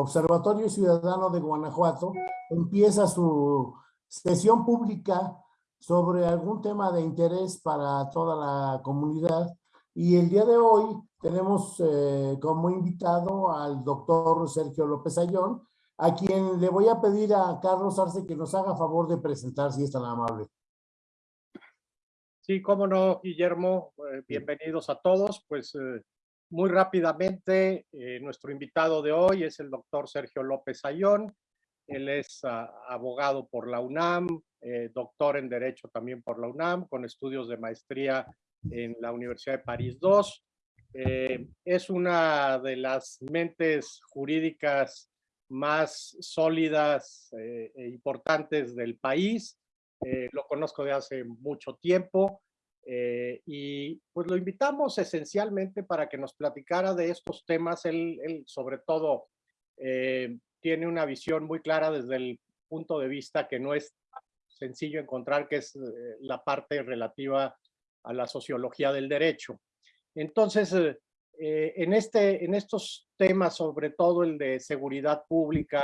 Observatorio Ciudadano de Guanajuato empieza su sesión pública sobre algún tema de interés para toda la comunidad. Y el día de hoy tenemos eh, como invitado al doctor Sergio López Ayón, a quien le voy a pedir a Carlos Arce que nos haga favor de presentar, si es tan amable. Sí, cómo no, Guillermo. Eh, bienvenidos a todos. Pues eh, muy rápidamente, eh, nuestro invitado de hoy es el doctor Sergio López Ayón. Él es ah, abogado por la UNAM, eh, doctor en Derecho también por la UNAM, con estudios de maestría en la Universidad de París II. Eh, es una de las mentes jurídicas más sólidas e importantes del país. lo conozco de hace mucho tiempo eh, y pues lo invitamos esencialmente para que nos platicara de estos temas. Él, sobre todo eh, tiene una visión muy clara desde el punto de vista que no es sencillo encontrar, que es eh, la parte relativa a la sociología del derecho. Entonces, en, este, en estos temas, sobre todo el de seguridad pública,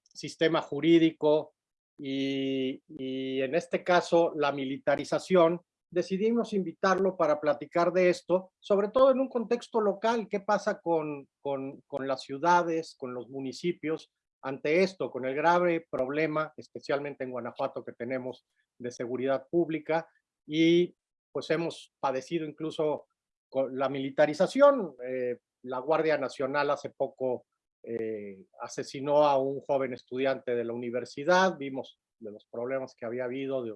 sistema jurídico, y, en este caso la militarización, decidimos invitarlo para platicar de esto, sobre todo en un contexto local, qué pasa con, con, con, las ciudades, con los municipios, ante esto, con el grave problema, especialmente en Guanajuato, que tenemos de seguridad pública, y pues hemos padecido incluso con la militarización. Eh, la Guardia Nacional hace poco eh, asesinó a un joven estudiante de la universidad, vimos de los problemas que había habido, de,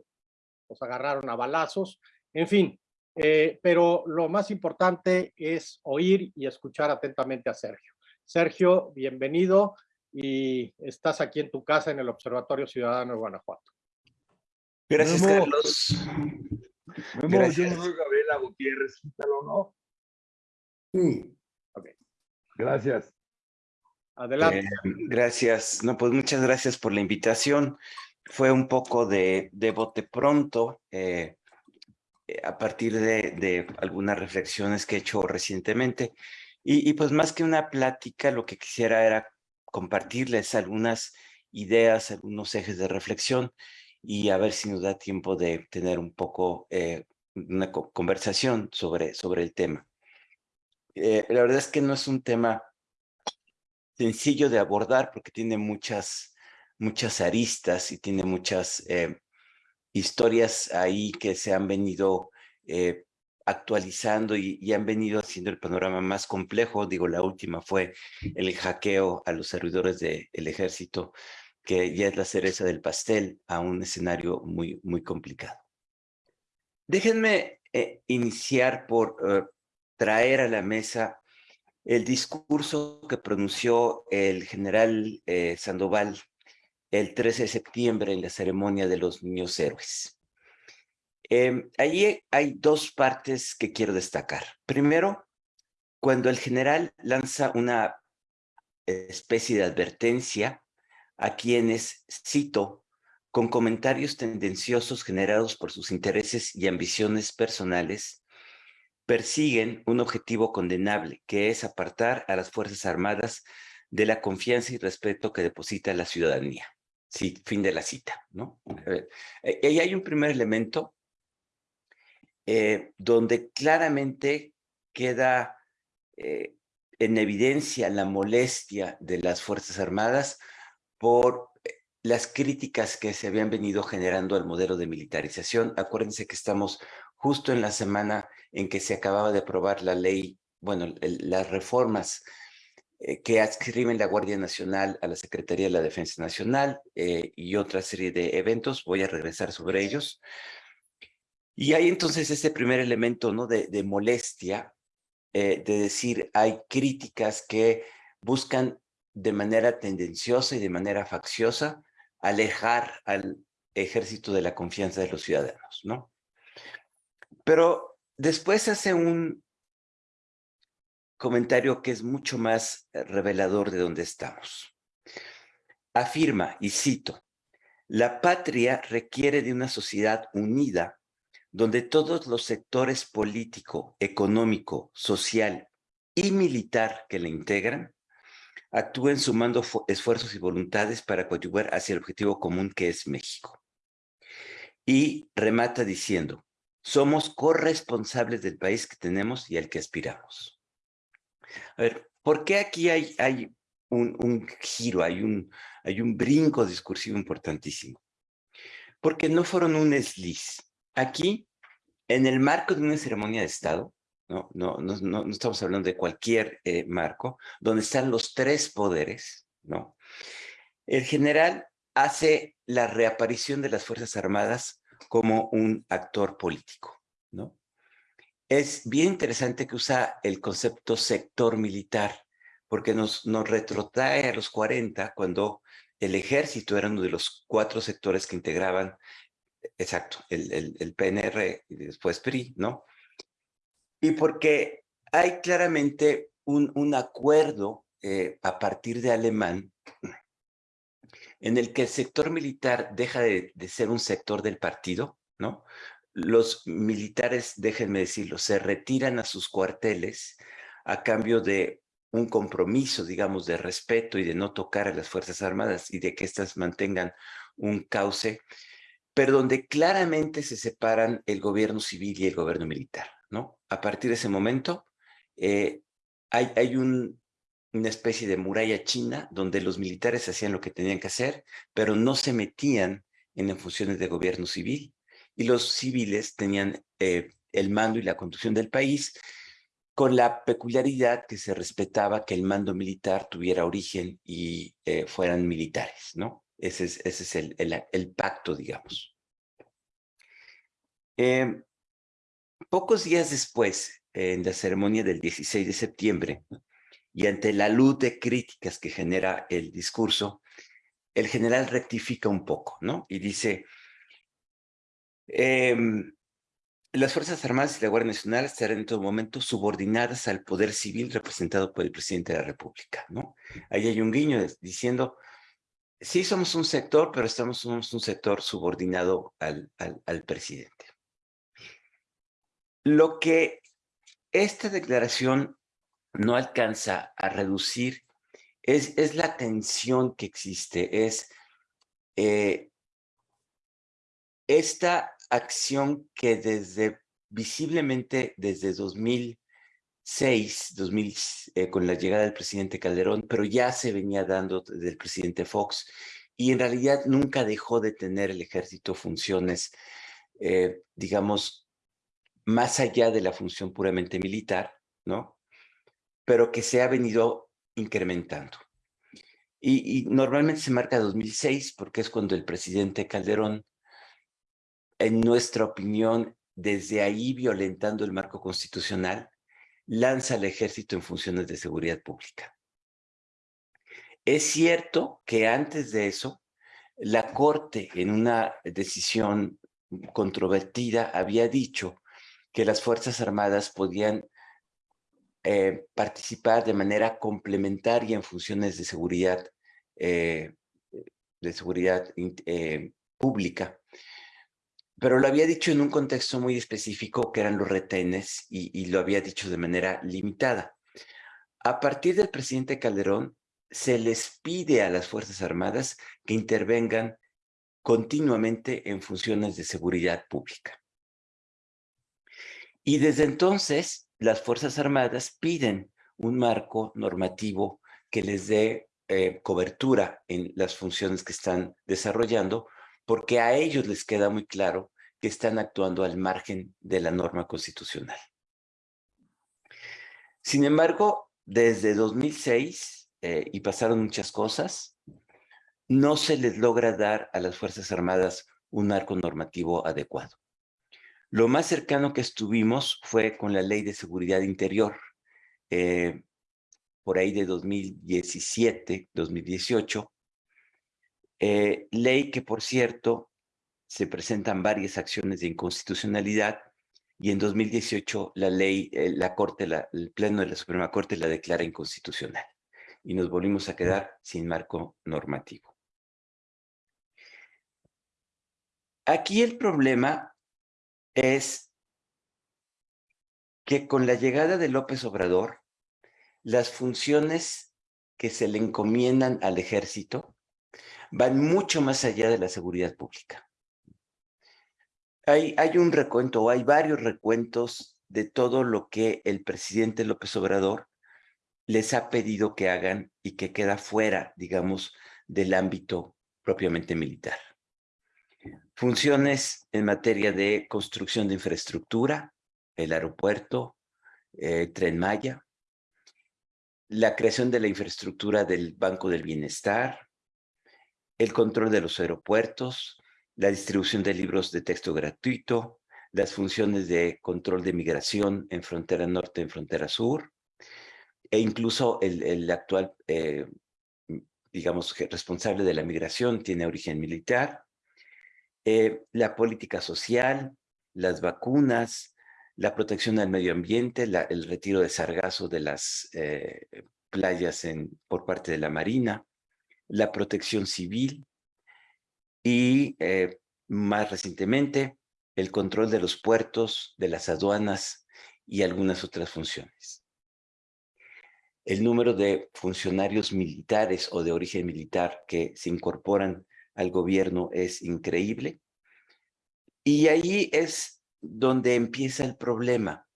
los agarraron a balazos, en fin, eh, pero lo más importante es oír y escuchar atentamente a Sergio. Sergio, bienvenido y estás aquí en tu casa en el Observatorio Ciudadano de Guanajuato. Gracias, Carlos. Gracias. Yo soy Gabriela Gutiérrez, ¿no? Sí. Okay. Gracias. Adelante. Eh, gracias. No, pues muchas gracias por la invitación. Fue un poco de, de bote pronto eh, eh, a partir de, algunas reflexiones que he hecho recientemente. Y, y, pues más que una plática, lo que quisiera era compartirles algunas ideas, algunos ejes de reflexión y a ver si nos da tiempo de tener un poco una conversación sobre, sobre el tema. la verdad es que no es un tema sencillo de abordar porque tiene muchas, muchas aristas y tiene muchas eh, historias ahí que se han venido eh, actualizando y, han venido haciendo el panorama más complejo. Digo, la última fue el hackeo a los servidores del ejército, que ya es la cereza del pastel a un escenario muy, muy complicado. Déjenme eh, iniciar por traer a la mesa el discurso que pronunció el general eh, Sandoval el 13 de septiembre en la ceremonia de los niños héroes. Eh, allí hay dos partes que quiero destacar. Primero, cuando el general lanza una especie de advertencia a quienes, cito, con comentarios tendenciosos generados por sus intereses y ambiciones personales, persiguen un objetivo condenable, que es apartar a las Fuerzas Armadas de la confianza y respeto que deposita la ciudadanía. Sí, fin de la cita, ¿no? Eh, y hay un primer elemento eh, donde claramente queda eh, en evidencia la molestia de las Fuerzas Armadas por las críticas que se habían venido generando al modelo de militarización. Acuérdense que estamos justo en la semana en que se acababa de aprobar la ley, bueno, las reformas eh, que adscriben la Guardia Nacional a la Secretaría de la Defensa Nacional eh, y otra serie de eventos. Voy a regresar sobre ellos. Y hay entonces ese primer elemento ¿no? de, molestia, eh, de decir, hay críticas que buscan de manera tendenciosa y de manera facciosa alejar al ejército de la confianza de los ciudadanos, ¿no? Pero después hace un comentario que es mucho más eh, revelador de dónde estamos. Afirma, y cito, la patria requiere de una sociedad unida donde todos los sectores político, económico, social y militar que la integran actúen sumando esfuerzos y voluntades para coadyuvar hacia el objetivo común que es México. Y remata diciendo, somos corresponsables del país que tenemos y al que aspiramos. A ver, ¿por qué aquí hay, hay un, giro, hay un, hay un brinco discursivo importantísimo? Porque no fueron un desliz. Aquí, en el marco de una ceremonia de Estado, no, no, no, no estamos hablando de cualquier eh, marco, donde están los tres poderes, ¿no? El general hace la reaparición de las Fuerzas Armadas como un actor político, ¿no? Es bien interesante que usa el concepto sector militar, porque nos, nos retrotrae a los 40, cuando el ejército era uno de los cuatro sectores que integraban, exacto, el, el, el PNR y después PRI, ¿no? y porque hay claramente un, un acuerdo eh, a partir de alemán en el que el sector militar deja de, de, ser un sector del partido, ¿no? Los militares, déjenme decirlo, se retiran a sus cuarteles a cambio de un compromiso, digamos, de respeto y de no tocar a las Fuerzas Armadas y de que éstas mantengan un cauce, pero donde claramente se separan el gobierno civil y el gobierno militar. A partir de ese momento, eh, hay, hay una especie de muralla china donde los militares hacían lo que tenían que hacer, pero no se metían en funciones de gobierno civil y los civiles tenían eh, el mando y la conducción del país con la peculiaridad que se respetaba que el mando militar tuviera origen y eh, fueran militares, ¿no? Ese es, ese es el, pacto, digamos. Eh, Pocos días después, en la ceremonia del 16 de septiembre, y ante la luz de críticas que genera el discurso, el general rectifica un poco, ¿no? Y dice, em, las Fuerzas Armadas y la Guardia Nacional estarán en todo momento subordinadas al poder civil representado por el presidente de la República, ¿no? Ahí hay un guiño diciendo, sí somos un sector, pero estamos somos un sector subordinado al, al, al presidente. Lo que esta declaración no alcanza a reducir es, es la tensión que existe, es eh, esta acción que desde visiblemente desde 2006, 2000, eh, con la llegada del presidente Calderón, pero ya se venía dando desde el presidente Fox, y en realidad nunca dejó de tener el ejército funciones, eh, digamos, más allá de la función puramente militar, ¿no? Pero que se ha venido incrementando. Y, normalmente se marca 2006 porque es cuando el presidente Calderón, en nuestra opinión, desde ahí violentando el marco constitucional, lanza al ejército en funciones de seguridad pública. Es cierto que antes de eso, la Corte, en una decisión controvertida, había dicho que las Fuerzas Armadas podían eh, participar de manera complementaria en funciones de seguridad, eh, de seguridad eh, pública. Pero lo había dicho en un contexto muy específico que eran los retenes y, y lo había dicho de manera limitada. A partir del presidente Calderón, se les pide a las Fuerzas Armadas que intervengan continuamente en funciones de seguridad pública. Y desde entonces, las Fuerzas Armadas piden un marco normativo que les dé eh, cobertura en las funciones que están desarrollando, porque a ellos les queda muy claro que están actuando al margen de la norma constitucional. Sin embargo, desde 2006, eh, y pasaron muchas cosas, no se les logra dar a las Fuerzas Armadas un marco normativo adecuado. Lo más cercano que estuvimos fue con la Ley de Seguridad Interior, eh, por ahí de 2017, 2018, eh, ley que, por cierto, se presentan varias acciones de inconstitucionalidad y en 2018 la ley, eh, la Corte, el Pleno de la Suprema Corte la declara inconstitucional y nos volvimos a quedar sin marco normativo. Aquí el problema es que con la llegada de López Obrador, las funciones que se le encomiendan al ejército van mucho más allá de la seguridad pública. Hay, hay un recuento, o hay varios recuentos de todo lo que el presidente López Obrador les ha pedido que hagan y que queda fuera, digamos, del ámbito propiamente militar. Funciones en materia de construcción de infraestructura, el aeropuerto, eh, Tren Maya, la creación de la infraestructura del Banco del Bienestar, el control de los aeropuertos, la distribución de libros de texto gratuito, las funciones de control de migración en frontera norte, en frontera sur, e incluso el, actual, eh, digamos, responsable de la migración tiene origen militar, eh, la política social, las vacunas, la protección al medio ambiente, el retiro de sargazo de las eh, playas por parte de la Marina, la protección civil y más recientemente el control de los puertos, de las aduanas y algunas otras funciones. El número de funcionarios militares o de origen militar que se incorporan al gobierno es increíble. Y ahí es donde empieza el problema.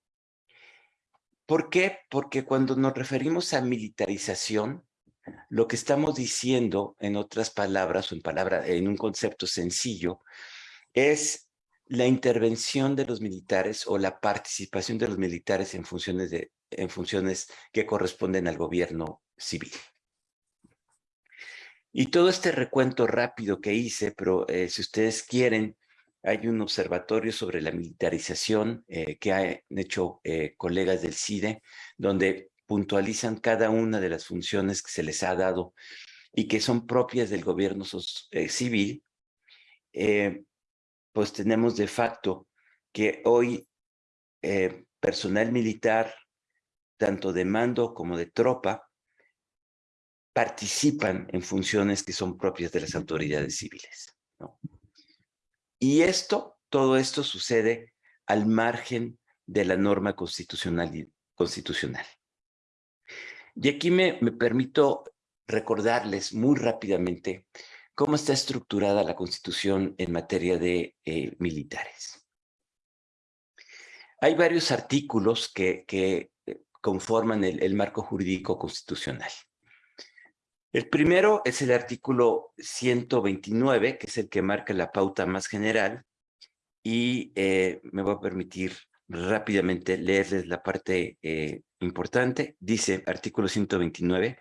¿Por qué? Porque cuando nos referimos a militarización, lo que estamos diciendo, en otras palabras o en, palabra, en un concepto sencillo, es la intervención de los militares o la participación de los militares en funciones, de, en funciones que corresponden al gobierno civil. Y todo este recuento rápido que hice, pero eh, si ustedes quieren, hay un observatorio sobre la militarización eh, que han hecho eh, colegas del CIDE, donde puntualizan cada una de las funciones que se les ha dado y que son propias del gobierno civil pues tenemos de facto que hoy personal militar, tanto de mando como de tropa, participan en funciones que son propias de las autoridades civiles. Y esto, todo esto sucede al margen de la norma constitucional. constitucional. Y aquí me, me permito recordarles muy rápidamente cómo está estructurada la Constitución en materia de eh, militares. Hay varios artículos que, eh, conforman el, marco jurídico constitucional. El primero es el artículo 129, que es el que marca la pauta más general, y eh, me voy a permitir rápidamente leerles la parte importante. Dice, artículo 129,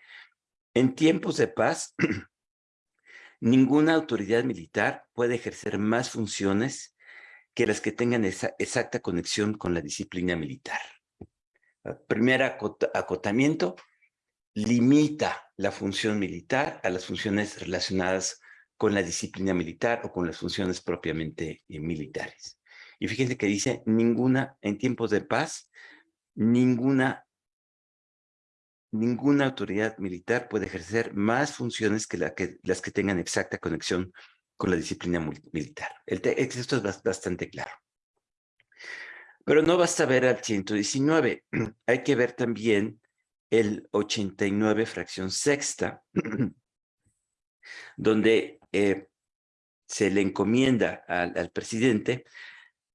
en tiempos de paz, Ninguna autoridad militar puede ejercer más funciones que las que tengan esa exacta conexión con la disciplina militar. primer acotamiento, limita la función militar a las funciones relacionadas con la disciplina militar o con las funciones propiamente eh, militares. Y fíjense que dice, ninguna, en tiempos de paz, ninguna ninguna autoridad militar puede ejercer más funciones que, las que tengan exacta conexión con la disciplina militar. El esto es bastante claro. Pero no basta ver al 119, hay que ver también el 89 fracción sexta, donde eh, se le encomienda al presidente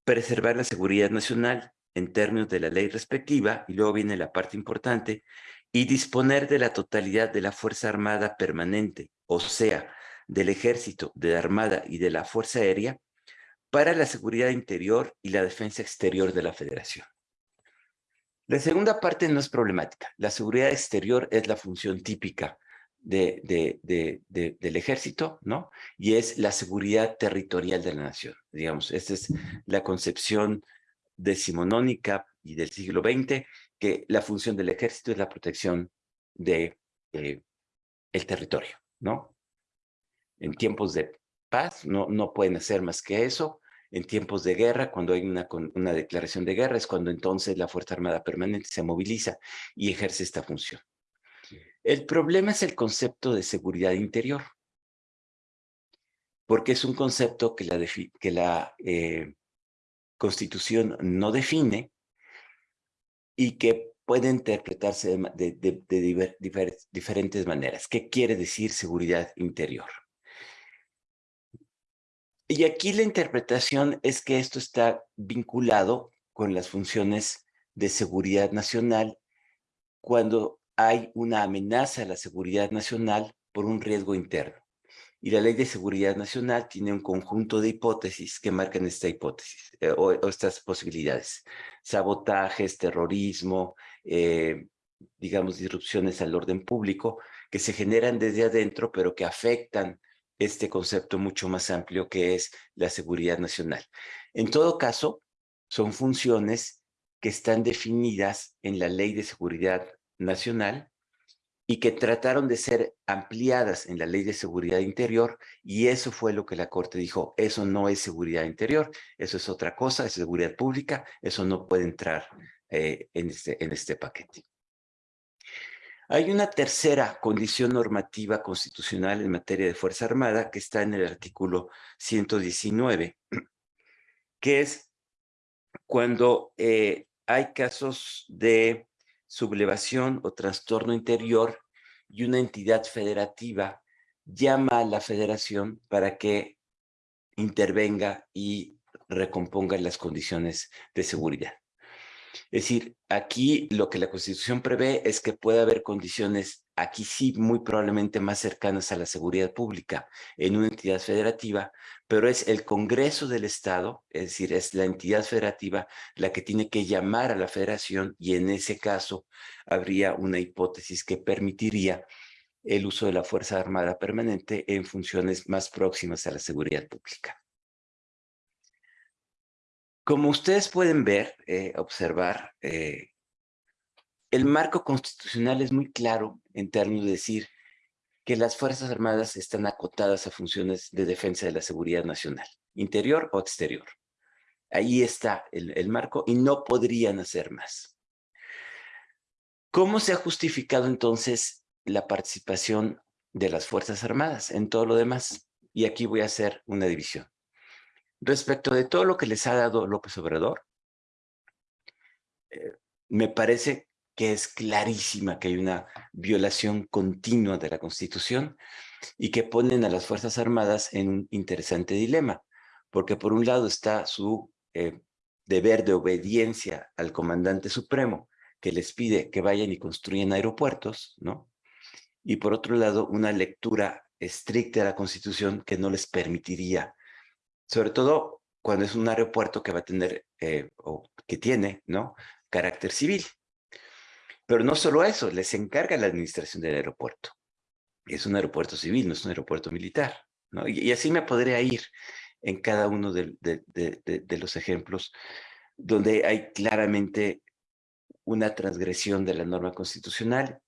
preservar la seguridad nacional en términos de la ley respectiva, y luego viene la parte importante, y disponer de la totalidad de la Fuerza Armada Permanente, o sea, del Ejército, de la Armada y de la Fuerza Aérea, para la seguridad interior y la defensa exterior de la Federación. La segunda parte no es problemática. La seguridad exterior es la función típica de, del ejército, ¿no? Y es la seguridad territorial de la nación. Digamos, esta es la concepción decimonónica y del siglo XX que la función del ejército es la protección de eh, territorio, ¿no? En tiempos de paz no, no pueden hacer más que eso. En tiempos de guerra, cuando hay una, una declaración de guerra, es cuando entonces la Fuerza Armada Permanente se moviliza y ejerce esta función. El problema es el concepto de seguridad interior, porque es un concepto que la, que la eh, Constitución no define y que puede interpretarse de, diferentes maneras. ¿Qué quiere decir seguridad interior? Y aquí la interpretación es que esto está vinculado con las funciones de seguridad nacional cuando hay una amenaza a la seguridad nacional por un riesgo interno. Y la Ley de Seguridad Nacional tiene un conjunto de hipótesis que marcan esta hipótesis eh, o, estas posibilidades. Sabotajes, terrorismo, eh, digamos, disrupciones al orden público que se generan desde adentro, pero que afectan este concepto mucho más amplio que es la seguridad nacional. En todo caso, son funciones que están definidas en la Ley de Seguridad Nacional y que trataron de ser ampliadas en la Ley de Seguridad Interior y eso fue lo que la Corte dijo, eso no es seguridad interior, eso es otra cosa, es seguridad pública, eso no puede entrar eh, en, este, en este paquete. Hay una tercera condición normativa constitucional en materia de Fuerza Armada que está en el artículo 119, que es cuando eh, hay casos de sublevación o trastorno interior y una entidad federativa llama a la federación para que intervenga y recomponga las condiciones de seguridad. Es decir, aquí lo que la Constitución prevé es que pueda haber condiciones, aquí sí muy probablemente más cercanas a la seguridad pública en una entidad federativa, pero es el Congreso del Estado, es decir, es la entidad federativa la que tiene que llamar a la federación y en ese caso habría una hipótesis que permitiría el uso de la Fuerza Armada Permanente en funciones más próximas a la seguridad pública. Como ustedes pueden ver, eh, observar, eh, el marco constitucional es muy claro en términos de decir que las Fuerzas Armadas están acotadas a funciones de defensa de la seguridad nacional, interior o exterior. Ahí está el, el marco y no podrían hacer más. ¿Cómo se ha justificado entonces la participación de las Fuerzas Armadas en todo lo demás? Y aquí voy a hacer una división respecto de todo lo que les ha dado López Obrador, eh, me parece que es clarísima que hay una violación continua de la Constitución y que ponen a las Fuerzas Armadas en un interesante dilema, porque por un lado está su eh, deber de obediencia al comandante supremo, que les pide que vayan y construyan aeropuertos, ¿no? Y por otro lado, una lectura estricta de la Constitución que no les permitiría sobre todo cuando es un aeropuerto que va a tener, eh, o que tiene, ¿no? Carácter civil. Pero no solo eso, les encarga la administración del aeropuerto. Es un aeropuerto civil, no es un aeropuerto militar, ¿no? Y, así me podría ir en cada uno de, de los ejemplos donde hay claramente una transgresión de la norma constitucional.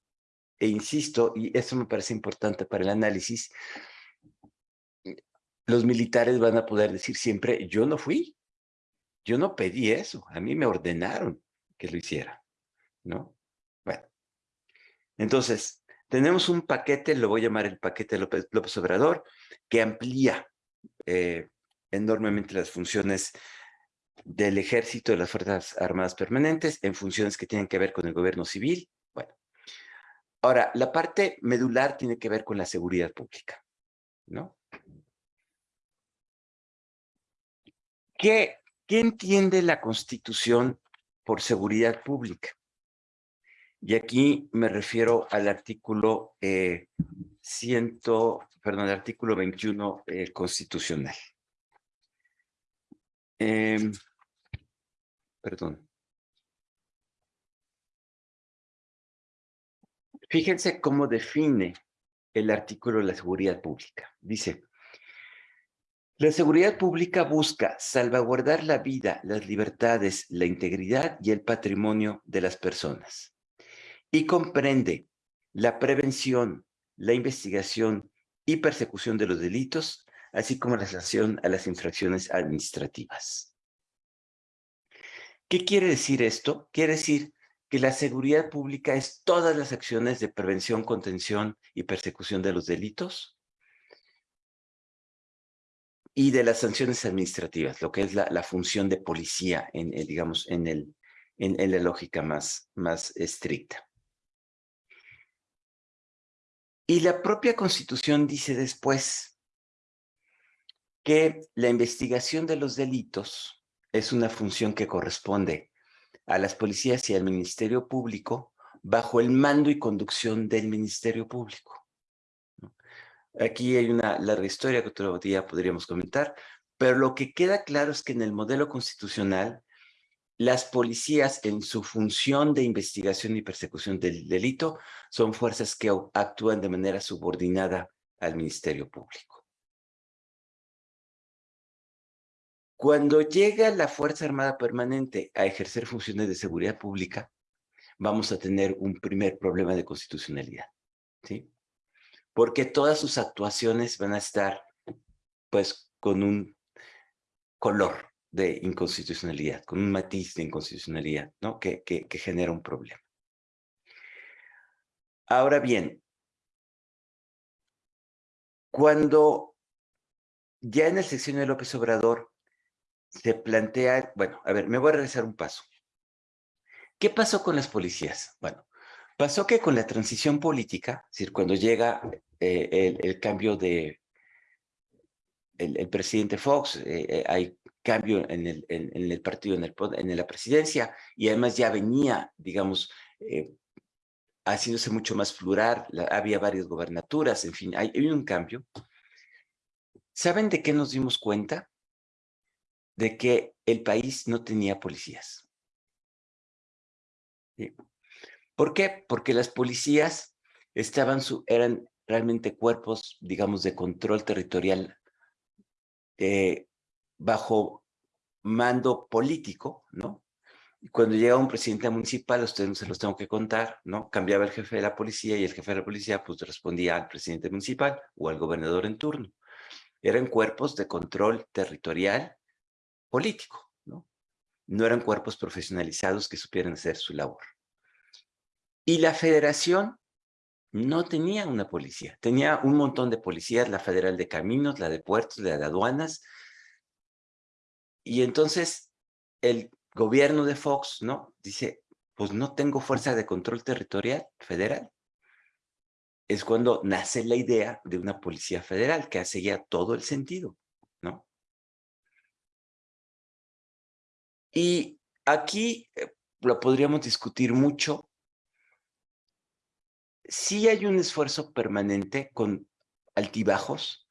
E insisto, y eso me parece importante para el análisis, los militares van a poder decir siempre, yo no fui, yo no pedí eso, a mí me ordenaron que lo hiciera, ¿no? Bueno, entonces, tenemos un paquete, lo voy a llamar el paquete López, Obrador, que amplía eh, enormemente las funciones del ejército, de las Fuerzas Armadas Permanentes, en funciones que tienen que ver con el gobierno civil. Bueno, ahora, la parte medular tiene que ver con la seguridad pública, ¿no? ¿Qué, entiende la Constitución por seguridad pública? Y aquí me refiero al artículo eh, perdón, artículo 21 eh, constitucional. Em, perdón. Fíjense cómo define el artículo de la seguridad pública. Dice, la seguridad pública busca salvaguardar la vida, las libertades, la integridad y el patrimonio de las personas y comprende la prevención, la investigación y persecución de los delitos, así como la sanción a las infracciones administrativas. ¿Qué quiere decir esto? Quiere decir que la seguridad pública es todas las acciones de prevención, contención y persecución de los delitos, y de las sanciones administrativas, lo que es la, función de policía, en, digamos, en el, en la lógica más, más estricta. Y la propia Constitución dice después que la investigación de los delitos es una función que corresponde a las policías y al Ministerio Público bajo el mando y conducción del Ministerio Público. Aquí hay una larga historia que otro día podríamos comentar, pero lo que queda claro es que en el modelo constitucional, las policías en su función de investigación y persecución del delito son fuerzas que actúan de manera subordinada al Ministerio Público. Cuando llega la Fuerza Armada Permanente a ejercer funciones de seguridad pública, vamos a tener un primer problema de constitucionalidad. ¿sí? Porque todas sus actuaciones van a estar pues con un color de inconstitucionalidad, con un matiz de inconstitucionalidad, ¿no? Que, que, genera un problema. Ahora bien, cuando ya en el sección de López Obrador se plantea, bueno, a ver, me voy a regresar un paso. ¿Qué pasó con las policías? Bueno, pasó que con la transición política, es decir, cuando llega eh, el, cambio de el, presidente Fox, eh, eh, hay cambio en el, en, el partido, en, en la presidencia, y además ya venía, digamos, haciéndose mucho más plural, había varias gobernaturas, en fin, hay, hay un cambio. ¿Saben de qué nos dimos cuenta? De que el país no tenía policías. ¿Por qué? Porque las policías eran realmente cuerpos, digamos, de control territorial eh, bajo mando político, ¿no? Y cuando llegaba un presidente municipal, ustedes no se los tengo que contar, ¿no? Cambiaba el jefe de la policía y el jefe de la policía pues respondía al presidente municipal o al gobernador en turno. Eran cuerpos de control territorial político, ¿no? no eran cuerpos profesionalizados que supieran hacer su labor. Y la federación no tenía una policía, tenía un montón de policías, la federal de caminos, la de puertos, la de aduanas, y entonces el gobierno de Fox, ¿no? Dice, pues no tengo fuerza de control territorial federal. Es cuando nace la idea de una policía federal, que hace ya todo el sentido, ¿no? Y aquí eh, lo podríamos discutir mucho. Sí hay un esfuerzo permanente con altibajos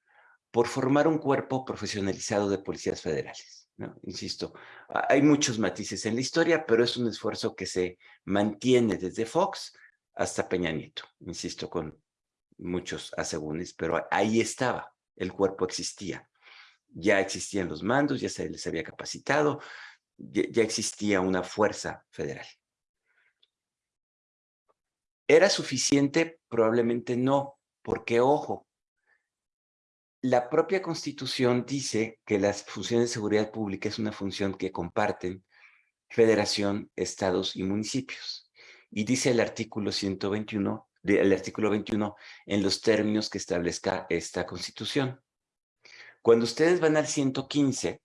por formar un cuerpo profesionalizado de policías federales. Insisto, hay muchos matices en la historia, pero es un esfuerzo que se mantiene desde Fox hasta Peña Nieto, insisto, con muchos asegúnes, pero ahí estaba, el cuerpo existía. Ya existían los mandos, ya se les había capacitado, ya existía una fuerza federal. ¿Era suficiente? Probablemente no, porque ojo, la propia Constitución dice que las funciones de seguridad pública es una función que comparten federación, estados y municipios. Y dice el artículo 121, el artículo 21, en los términos que establezca esta Constitución. Cuando ustedes van al 115,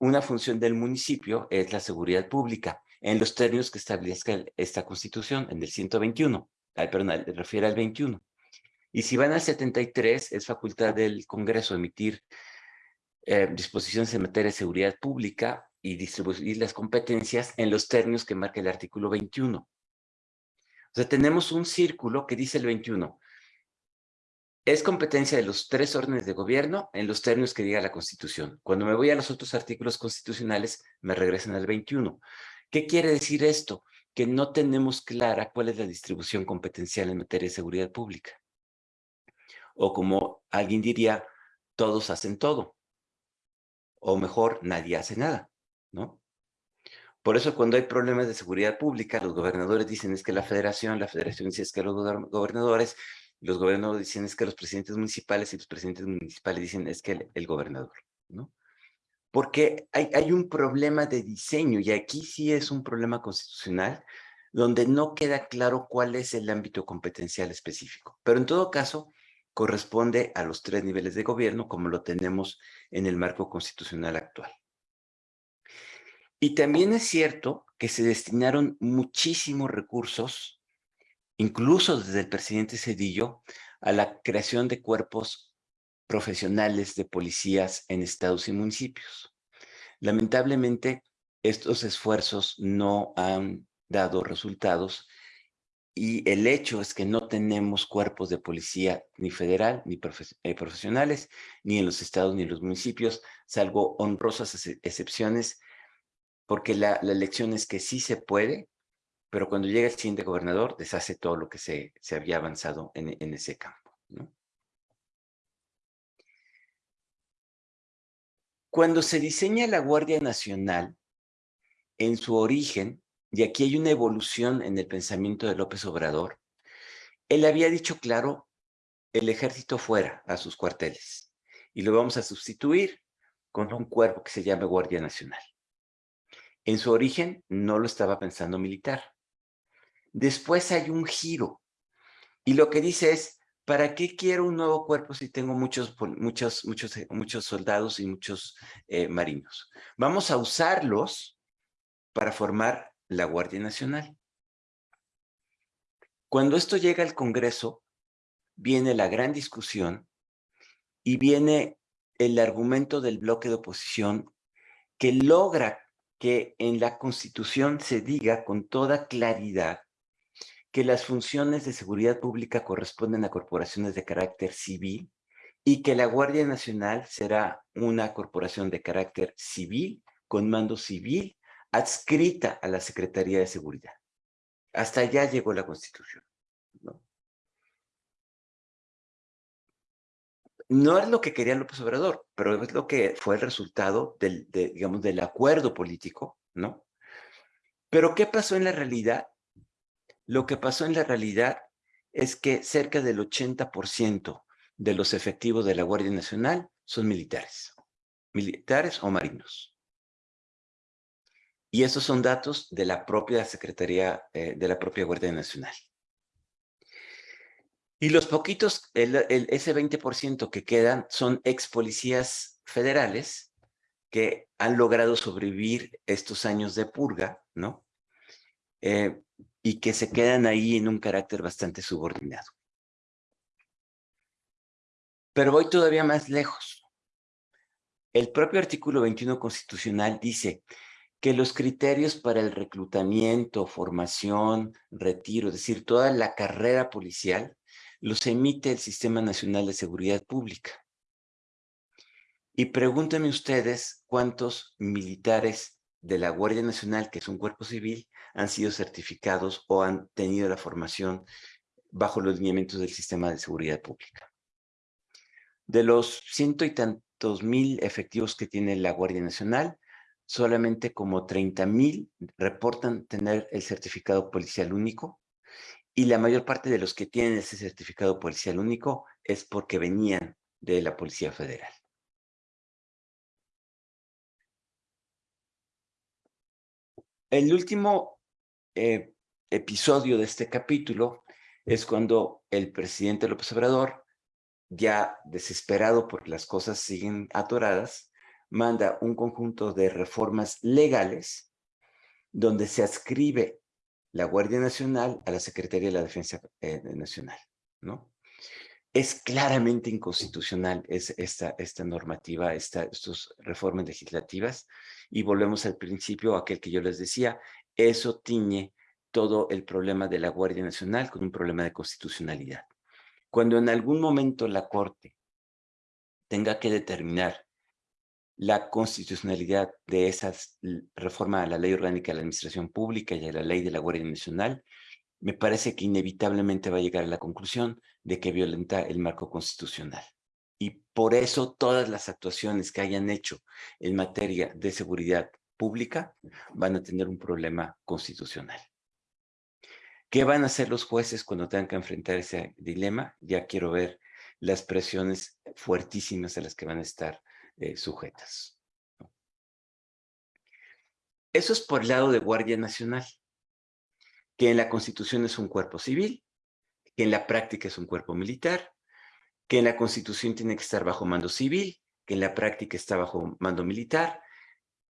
una función del municipio es la seguridad pública, en los términos que establezca esta constitución, en el 121, ay, perdón, refiere al 21. Y si van al 73, es facultad del Congreso emitir eh, disposiciones en materia de seguridad pública y distribuir las competencias en los términos que marca el artículo 21. O sea, tenemos un círculo que dice el 21. Es competencia de los tres órdenes de gobierno en los términos que diga la Constitución. Cuando me voy a los otros artículos constitucionales, me regresan al 21. ¿Qué quiere decir esto? Que no tenemos clara cuál es la distribución competencial en materia de seguridad pública. O como alguien diría, todos hacen todo. O mejor, nadie hace nada, ¿no? Por eso cuando hay problemas de seguridad pública, los gobernadores dicen es que la federación, la federación dice es que los gobernadores, los gobernadores dicen es que los presidentes municipales y los presidentes municipales dicen es que el, gobernador, ¿no? Porque hay, un problema de diseño y aquí sí es un problema constitucional donde no queda claro cuál es el ámbito competencial específico. Pero en todo caso, corresponde a los tres niveles de gobierno como lo tenemos en el marco constitucional actual. Y también es cierto que se destinaron muchísimos recursos, incluso desde el presidente Cedillo, a la creación de cuerpos profesionales de policías en estados y municipios. Lamentablemente, estos esfuerzos no han dado resultados y el hecho es que no tenemos cuerpos de policía ni federal, ni eh, profesionales, ni en los estados ni en los municipios, salvo honrosas excepciones, porque la, elección es que sí se puede, pero cuando llega el siguiente gobernador, deshace todo lo que se, se había avanzado en, en ese campo. Cuando se diseña la Guardia Nacional, en su origen, y aquí hay una evolución en el pensamiento de López Obrador, él había dicho claro, el ejército fuera a sus cuarteles y lo vamos a sustituir con un cuerpo que se llame Guardia Nacional. En su origen no lo estaba pensando militar. Después hay un giro y lo que dice es, ¿para qué quiero un nuevo cuerpo si tengo muchos, muchos, muchos, muchos soldados y muchos eh, marinos? Vamos a usarlos para formar la Guardia Nacional. Cuando esto llega al Congreso, viene la gran discusión y viene el argumento del bloque de oposición que logra que en la Constitución se diga con toda claridad que las funciones de seguridad pública corresponden a corporaciones de carácter civil y que la Guardia Nacional será una corporación de carácter civil, con mando civil adscrita a la Secretaría de Seguridad. Hasta allá llegó la Constitución. ¿no? no es lo que quería López Obrador, pero es lo que fue el resultado del, digamos, del acuerdo político, ¿no? Pero ¿qué pasó en la realidad? Lo que pasó en la realidad es que cerca del 80% de los efectivos de la Guardia Nacional son militares, militares o marinos. Y esos son datos de la propia Secretaría, eh, de la propia Guardia Nacional. Y los poquitos, ese 20% que quedan son ex policías federales que han logrado sobrevivir estos años de purga, ¿no? Eh, y que se quedan ahí en un carácter bastante subordinado. Pero voy todavía más lejos. El propio artículo 21 constitucional dice que los criterios para el reclutamiento, formación, retiro, es decir, toda la carrera policial, los emite el Sistema Nacional de Seguridad Pública. Y pregúntenme ustedes cuántos militares de la Guardia Nacional, que es un cuerpo civil, han sido certificados o han tenido la formación bajo los lineamientos del Sistema de Seguridad Pública. De los ciento y tantos mil efectivos que tiene la Guardia Nacional, solamente como 30 mil reportan tener el certificado policial único y la mayor parte de los que tienen ese certificado policial único es porque venían de la Policía Federal. El último eh, episodio de este capítulo es cuando el presidente López Obrador, ya desesperado porque las cosas siguen atoradas, manda un conjunto de reformas legales donde se adscribe la Guardia Nacional a la Secretaría de la Defensa eh, Nacional, ¿no? Es claramente inconstitucional es esta, esta normativa, esta, estas reformas legislativas, y volvemos al principio, aquel que yo les decía, eso tiñe todo el problema de la Guardia Nacional con un problema de constitucionalidad. Cuando en algún momento la Corte tenga que determinar la constitucionalidad de esa reforma a la ley orgánica de la administración pública y a la ley de la Guardia Nacional, me parece que inevitablemente va a llegar a la conclusión de que violenta el marco constitucional. Y por eso todas las actuaciones que hayan hecho en materia de seguridad pública van a tener un problema constitucional. ¿Qué van a hacer los jueces cuando tengan que enfrentar ese dilema? Ya quiero ver las presiones fuertísimas a las que van a estar eh, sujetas. Eso es por el lado de Guardia Nacional, que en la Constitución es un cuerpo civil, que en la práctica es un cuerpo militar, que en la Constitución tiene que estar bajo mando civil, que en la práctica está bajo mando militar,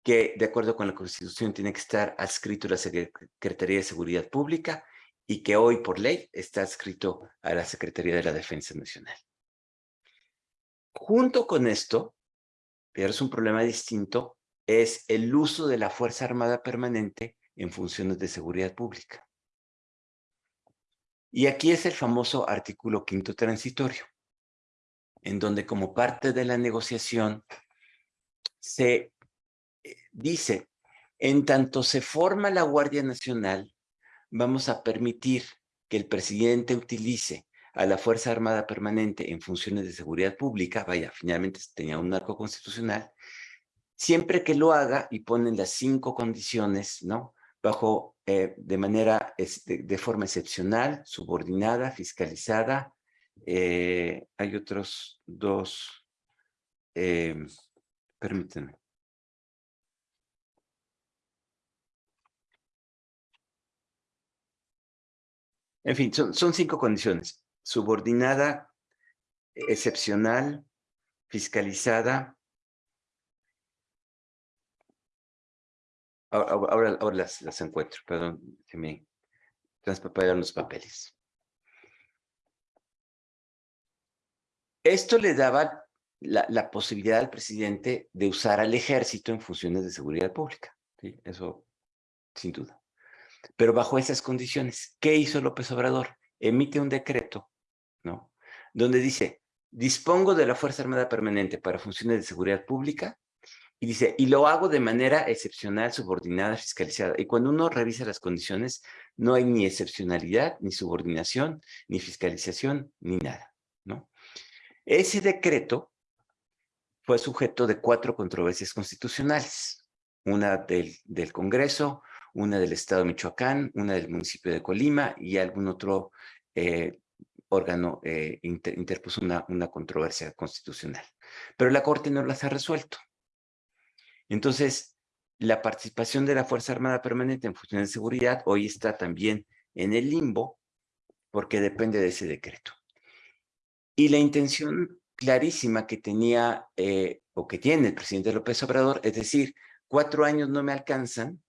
que de acuerdo con la Constitución tiene que estar adscrito a la Secretaría de Seguridad Pública y que hoy por ley está adscrito a la Secretaría de la Defensa Nacional. Junto con esto, pero es un problema distinto, es el uso de la Fuerza Armada Permanente en funciones de seguridad pública. Y aquí es el famoso artículo quinto transitorio, en donde como parte de la negociación se dice, en tanto se forma la Guardia Nacional, vamos a permitir que el presidente utilice a la Fuerza Armada Permanente en funciones de seguridad pública, vaya, finalmente tenía un marco constitucional, siempre que lo haga y ponen las cinco condiciones, ¿no? Bajo, eh, de manera, de forma excepcional, subordinada, fiscalizada, eh, hay otros dos, eh, permítanme. En fin, son, cinco condiciones. Subordinada, excepcional, fiscalizada. Ahora, ahora, las, las, encuentro, perdón, que me transpaparon los papeles. Esto le daba la, la, posibilidad al presidente de usar al ejército en funciones de seguridad pública. ¿sí? Eso, sin duda. Pero bajo esas condiciones, ¿qué hizo López Obrador? Emite un decreto, ¿no? Donde dice, dispongo de la Fuerza Armada Permanente para funciones de seguridad pública, y dice, y lo hago de manera excepcional, subordinada, fiscalizada. Y cuando uno revisa las condiciones, no hay ni excepcionalidad, ni subordinación, ni fiscalización, ni nada, ¿no? Ese decreto fue sujeto de cuatro controversias constitucionales. Una del, del Congreso, una del Estado de Michoacán, una del municipio de Colima y algún otro eh, órgano eh, interpuso una, una controversia constitucional. Pero la Corte no las ha resuelto. Entonces, la participación de la Fuerza Armada Permanente en funciones de seguridad hoy está también en el limbo porque depende de ese decreto. Y la intención clarísima que tenía eh, o que tiene el presidente López Obrador, es decir, cuatro años no me alcanzan,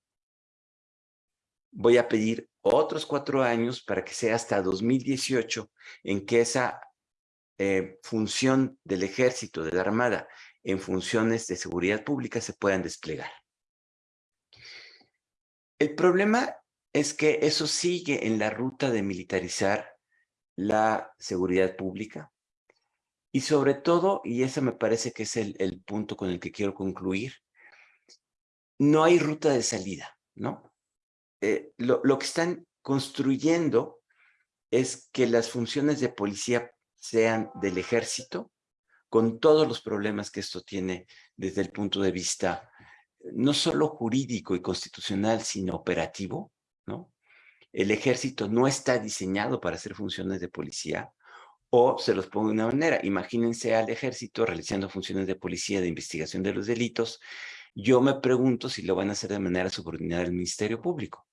voy a pedir otros cuatro años para que sea hasta 2018 en que esa eh, función del ejército, de la armada, en funciones de seguridad pública se puedan desplegar. El problema es que eso sigue en la ruta de militarizar la seguridad pública y sobre todo, y ese me parece que es el, el punto con el que quiero concluir, no hay ruta de salida, ¿no? Eh, lo, que están construyendo es que las funciones de policía sean del ejército, con todos los problemas que esto tiene desde el punto de vista no solo jurídico y constitucional, sino operativo, ¿no? El ejército no está diseñado para hacer funciones de policía, o se los pongo de una manera, imagínense al ejército realizando funciones de policía de investigación de los delitos, yo me pregunto si lo van a hacer de manera subordinada al Ministerio Público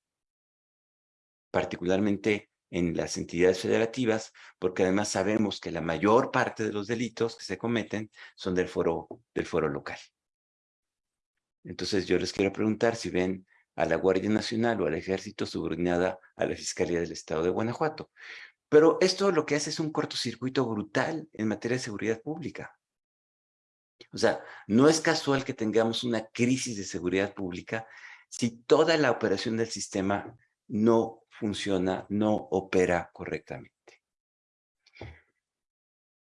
particularmente en las entidades federativas, porque además sabemos que la mayor parte de los delitos que se cometen son del foro, del foro local. Entonces yo les quiero preguntar si ven a la Guardia Nacional o al Ejército subordinada a la Fiscalía del Estado de Guanajuato. Pero esto lo que hace es un cortocircuito brutal en materia de seguridad pública. O sea, no es casual que tengamos una crisis de seguridad pública si toda la operación del sistema no funciona, no opera correctamente.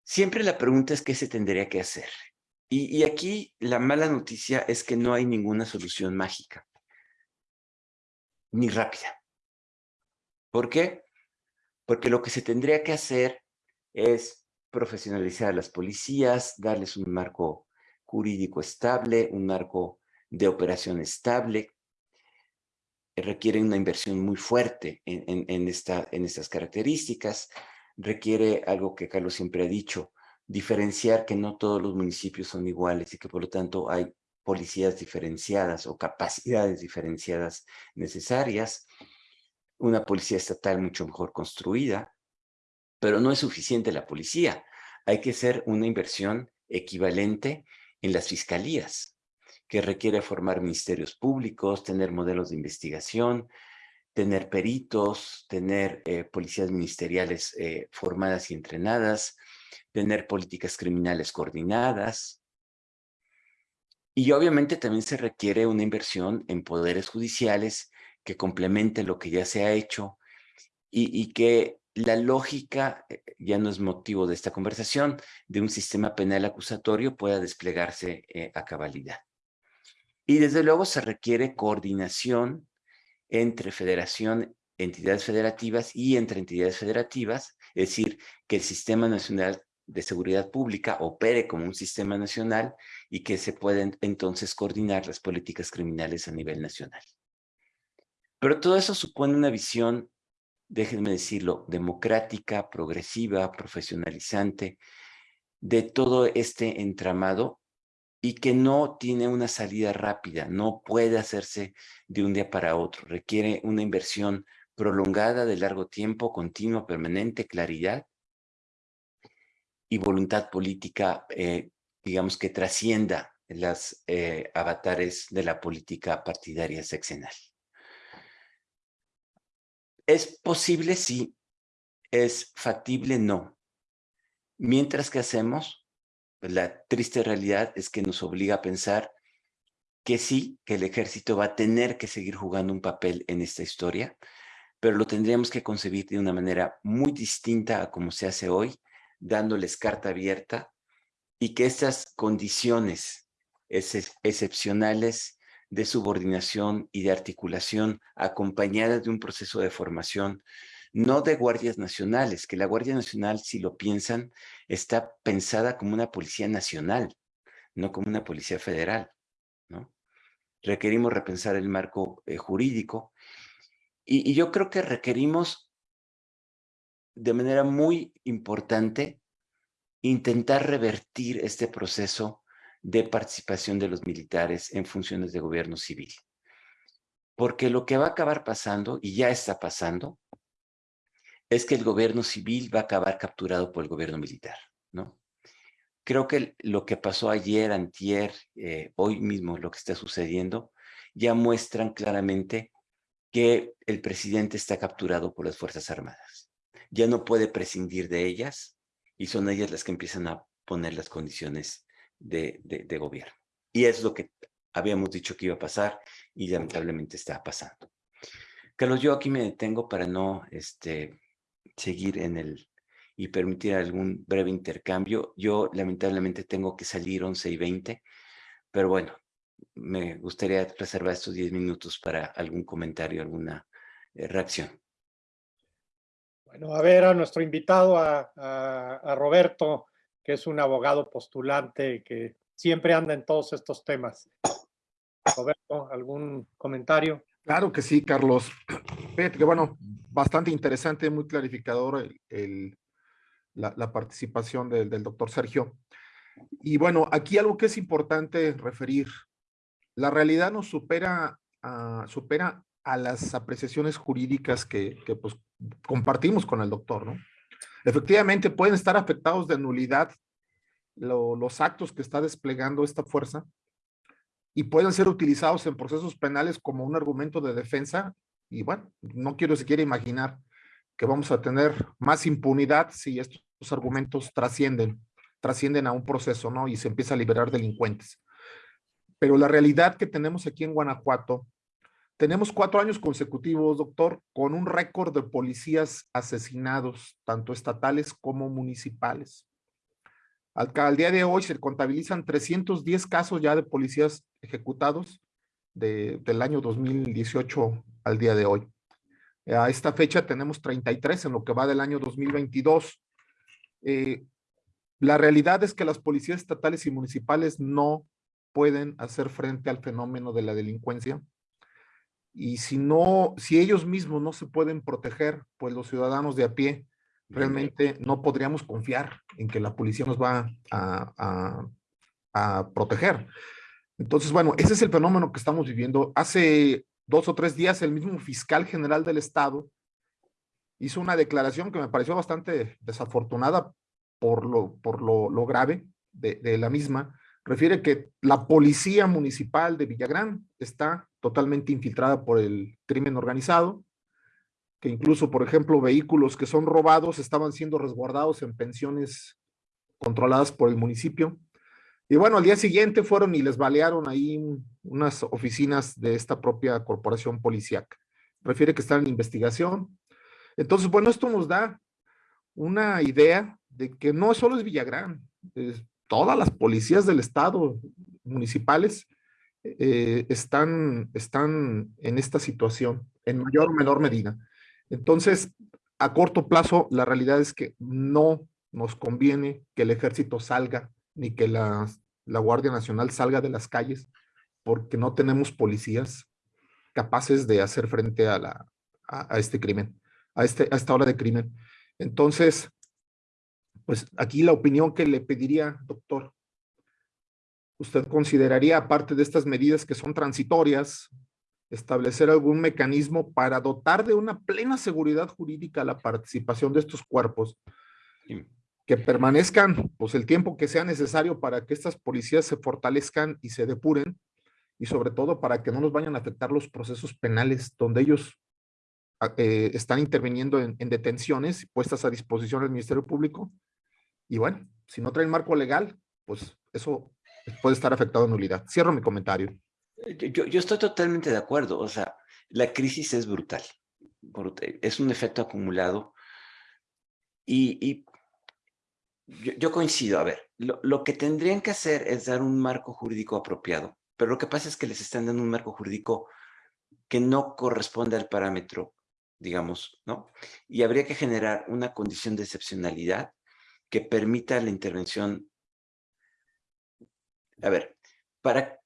Siempre la pregunta es qué se tendría que hacer. Y, aquí la mala noticia es que no hay ninguna solución mágica, ni rápida. ¿Por qué? Porque lo que se tendría que hacer es profesionalizar a las policías, darles un marco jurídico estable, un marco de operación estable, requiere una inversión muy fuerte en estas características, requiere algo que Carlos siempre ha dicho, diferenciar que no todos los municipios son iguales y que por lo tanto hay policías diferenciadas o capacidades diferenciadas necesarias, una policía estatal mucho mejor construida, pero no es suficiente la policía, hay que hacer una inversión equivalente en las fiscalías. Que requiere formar ministerios públicos, tener modelos de investigación, tener peritos, tener eh, policías ministeriales eh, formadas y entrenadas, tener políticas criminales coordinadas. Y obviamente también se requiere una inversión en poderes judiciales que complemente lo que ya se ha hecho y, que la lógica, eh, ya no es motivo de esta conversación, de un sistema penal acusatorio pueda desplegarse a cabalidad. Y desde luego se requiere coordinación entre federación, entidades federativas y entre entidades federativas, es decir, que el Sistema Nacional de Seguridad Pública opere como un sistema nacional y que se pueden entonces coordinar las políticas criminales a nivel nacional. Pero todo eso supone una visión, déjenme decirlo, democrática, progresiva, profesionalizante, de todo este entramado y que no tiene una salida rápida, no puede hacerse de un día para otro, requiere una inversión prolongada de largo tiempo, continua, permanente, claridad y voluntad política, eh, digamos, que trascienda las eh, avatares de la política partidaria sexenal. ¿Es posible? Sí. ¿Es factible? No. Mientras que hacemos, pues, la triste realidad es que nos obliga a pensar que sí, que el ejército va a tener que seguir jugando un papel en esta historia, pero lo tendríamos que concebir de una manera muy distinta a como se hace hoy, dándoles carta abierta y que estas condiciones excepcionales de subordinación y de articulación acompañadas de un proceso de formación no de guardias nacionales, que la Guardia Nacional, si lo piensan, está pensada como una policía nacional, no como una policía federal, ¿no? Requerimos repensar el marco eh, jurídico y, y yo creo que requerimos de manera muy importante intentar revertir este proceso de participación de los militares en funciones de gobierno civil. Porque lo que va a acabar pasando, y ya está pasando, es que el gobierno civil va a acabar capturado por el gobierno militar, ¿no? Creo que lo que pasó ayer, antier, eh, hoy mismo, lo que está sucediendo, ya muestran claramente que el presidente está capturado por las Fuerzas Armadas. Ya no puede prescindir de ellas y son ellas las que empiezan a poner las condiciones de, de gobierno. Y es lo que habíamos dicho que iba a pasar y lamentablemente está pasando. Carlos, yo aquí me detengo para no este, seguir en el y permitir algún breve intercambio. Yo lamentablemente tengo que salir 11 y 20, pero bueno, me gustaría reservar estos 10 minutos para algún comentario, alguna eh, reacción. Bueno, a ver a nuestro invitado, a, a, Roberto, que es un abogado postulante que siempre anda en todos estos temas. Roberto, ¿algún comentario? Claro que sí, Carlos. Fíjate que bueno, bastante interesante, muy clarificador el, la, participación del, doctor Sergio. Y bueno, aquí algo que es importante referir. La realidad nos supera, a, supera a las apreciaciones jurídicas que, pues, compartimos con el doctor, ¿no? Efectivamente, pueden estar afectados de nulidad los actos que está desplegando esta fuerza, y pueden ser utilizados en procesos penales como un argumento de defensa. Y bueno, no quiero siquiera imaginar que vamos a tener más impunidad si estos argumentos trascienden, trascienden a un proceso, ¿no? Y se empieza a liberar delincuentes. Pero la realidad que tenemos aquí en Guanajuato, tenemos cuatro años consecutivos, doctor, con un récord de policías asesinados, tanto estatales como municipales. Al, día de hoy se contabilizan 310 casos ya de policías ejecutados del año 2018 al día de hoy. A esta fecha tenemos 33 en lo que va del año 2022. Eh, la realidad es que las policías estatales y municipales no pueden hacer frente al fenómeno de la delincuencia. Y si no, si ellos mismos no se pueden proteger, pues los ciudadanos de a pie realmente no podríamos confiar en que la policía nos va a, proteger. Entonces, bueno, ese es el fenómeno que estamos viviendo. Hace dos o tres días el mismo fiscal general del estado hizo una declaración que me pareció bastante desafortunada por lo, por lo, grave de, la misma, refiere que la policía municipal de Villagrán está totalmente infiltrada por el crimen organizado, que incluso, por ejemplo, vehículos que son robados estaban siendo resguardados en pensiones controladas por el municipio. Y bueno, al día siguiente fueron y les balearon ahí unas oficinas de esta propia corporación policíaca. Refiere que están en investigación. Entonces, bueno, esto nos da una idea de que no solo es Villagrán, todas las policías del estado municipales eh, están, están en esta situación, en mayor o menor medida. Entonces, a corto plazo, la realidad es que no nos conviene que el ejército salga, ni que la, la Guardia Nacional salga de las calles, porque no tenemos policías capaces de hacer frente a, la, a, este crimen, a, este, a esta hora de crimen. Entonces, pues aquí la opinión que le pediría, doctor, ¿usted consideraría, aparte de estas medidas que son transitorias, establecer algún mecanismo para dotar de una plena seguridad jurídica la participación de estos cuerpos que permanezcan pues el tiempo que sea necesario para que estas policías se fortalezcan y se depuren y sobre todo para que no nos vayan a afectar los procesos penales donde ellos ah, eh, están interviniendo en, en, detenciones puestas a disposición del Ministerio Público y bueno, si no traen marco legal, pues eso puede estar afectado en nulidad. Cierro mi comentario. Eh, yo, yo, estoy totalmente de acuerdo. O sea, la crisis es brutal. Es un efecto acumulado. Y yo, coincido. A ver, lo, lo, que tendrían que hacer es dar un marco jurídico apropiado. Pero lo que pasa es que les están dando un marco jurídico que no corresponde al parámetro, digamos, ¿no? Y habría que generar una condición de excepcionalidad que permita la intervención. A ver, para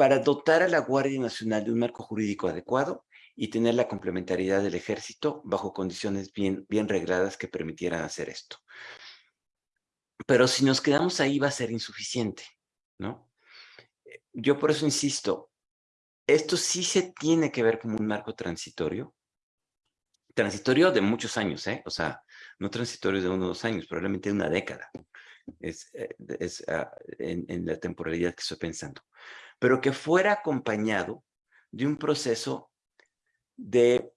para dotar a la Guardia Nacional de un marco jurídico adecuado y tener la complementariedad del ejército bajo condiciones bien, bien regladas que permitieran hacer esto. Pero si nos quedamos ahí va a ser insuficiente, ¿no? Yo por eso insisto, esto sí se tiene que ver como un marco transitorio, transitorio de muchos años, ¿eh? O sea, no transitorio de uno o dos años, probablemente de una década, es, eh, es uh, en, en la temporalidad que estoy pensando pero que fuera acompañado de un proceso de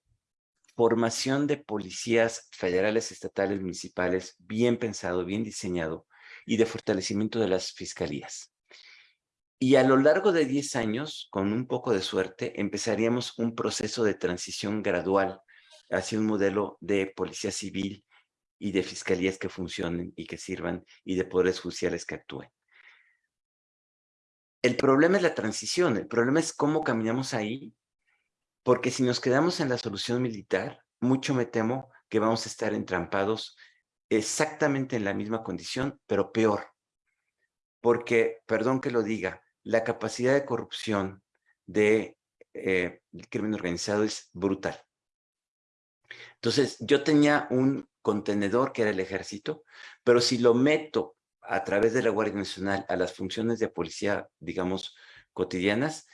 formación de policías federales, estatales, municipales, bien pensado, bien diseñado, y de fortalecimiento de las fiscalías. Y a lo largo de 10 años, con un poco de suerte, empezaríamos un proceso de transición gradual hacia un modelo de policía civil y de fiscalías que funcionen y que sirvan y de poderes judiciales que actúen. El problema es la transición, el problema es cómo caminamos ahí, porque si nos quedamos en la solución militar, mucho me temo que vamos a estar entrampados exactamente en la misma condición, pero peor. Porque, perdón que lo diga, la capacidad de corrupción del eh, crimen organizado es brutal. Entonces, yo tenía un contenedor que era el ejército, pero si lo meto a través de la Guardia Nacional a las funciones de policía, digamos, cotidianas,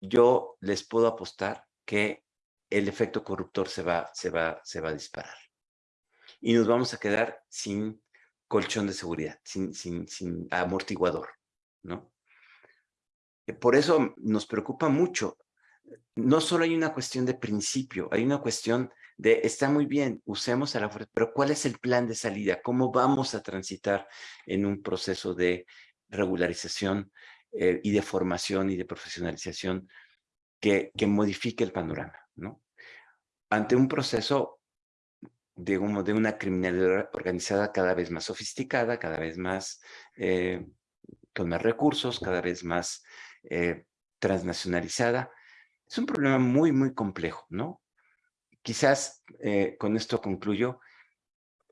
yo les puedo apostar que el efecto corruptor se va, se va, se va a disparar. Y nos vamos a quedar sin colchón de seguridad, sin, sin, sin amortiguador, ¿no? Por eso nos preocupa mucho. No solo hay una cuestión de principio, hay una cuestión de está muy bien, usemos a la fuerza, pero ¿cuál es el plan de salida? ¿Cómo vamos a transitar en un proceso de regularización eh, y de formación y de profesionalización que, que modifique el panorama? ¿no? Ante un proceso de, un, de una criminalidad organizada cada vez más sofisticada, cada vez más, eh, con más recursos, cada vez más eh, transnacionalizada, es un problema muy, muy complejo, ¿no? quizás eh, con esto concluyo,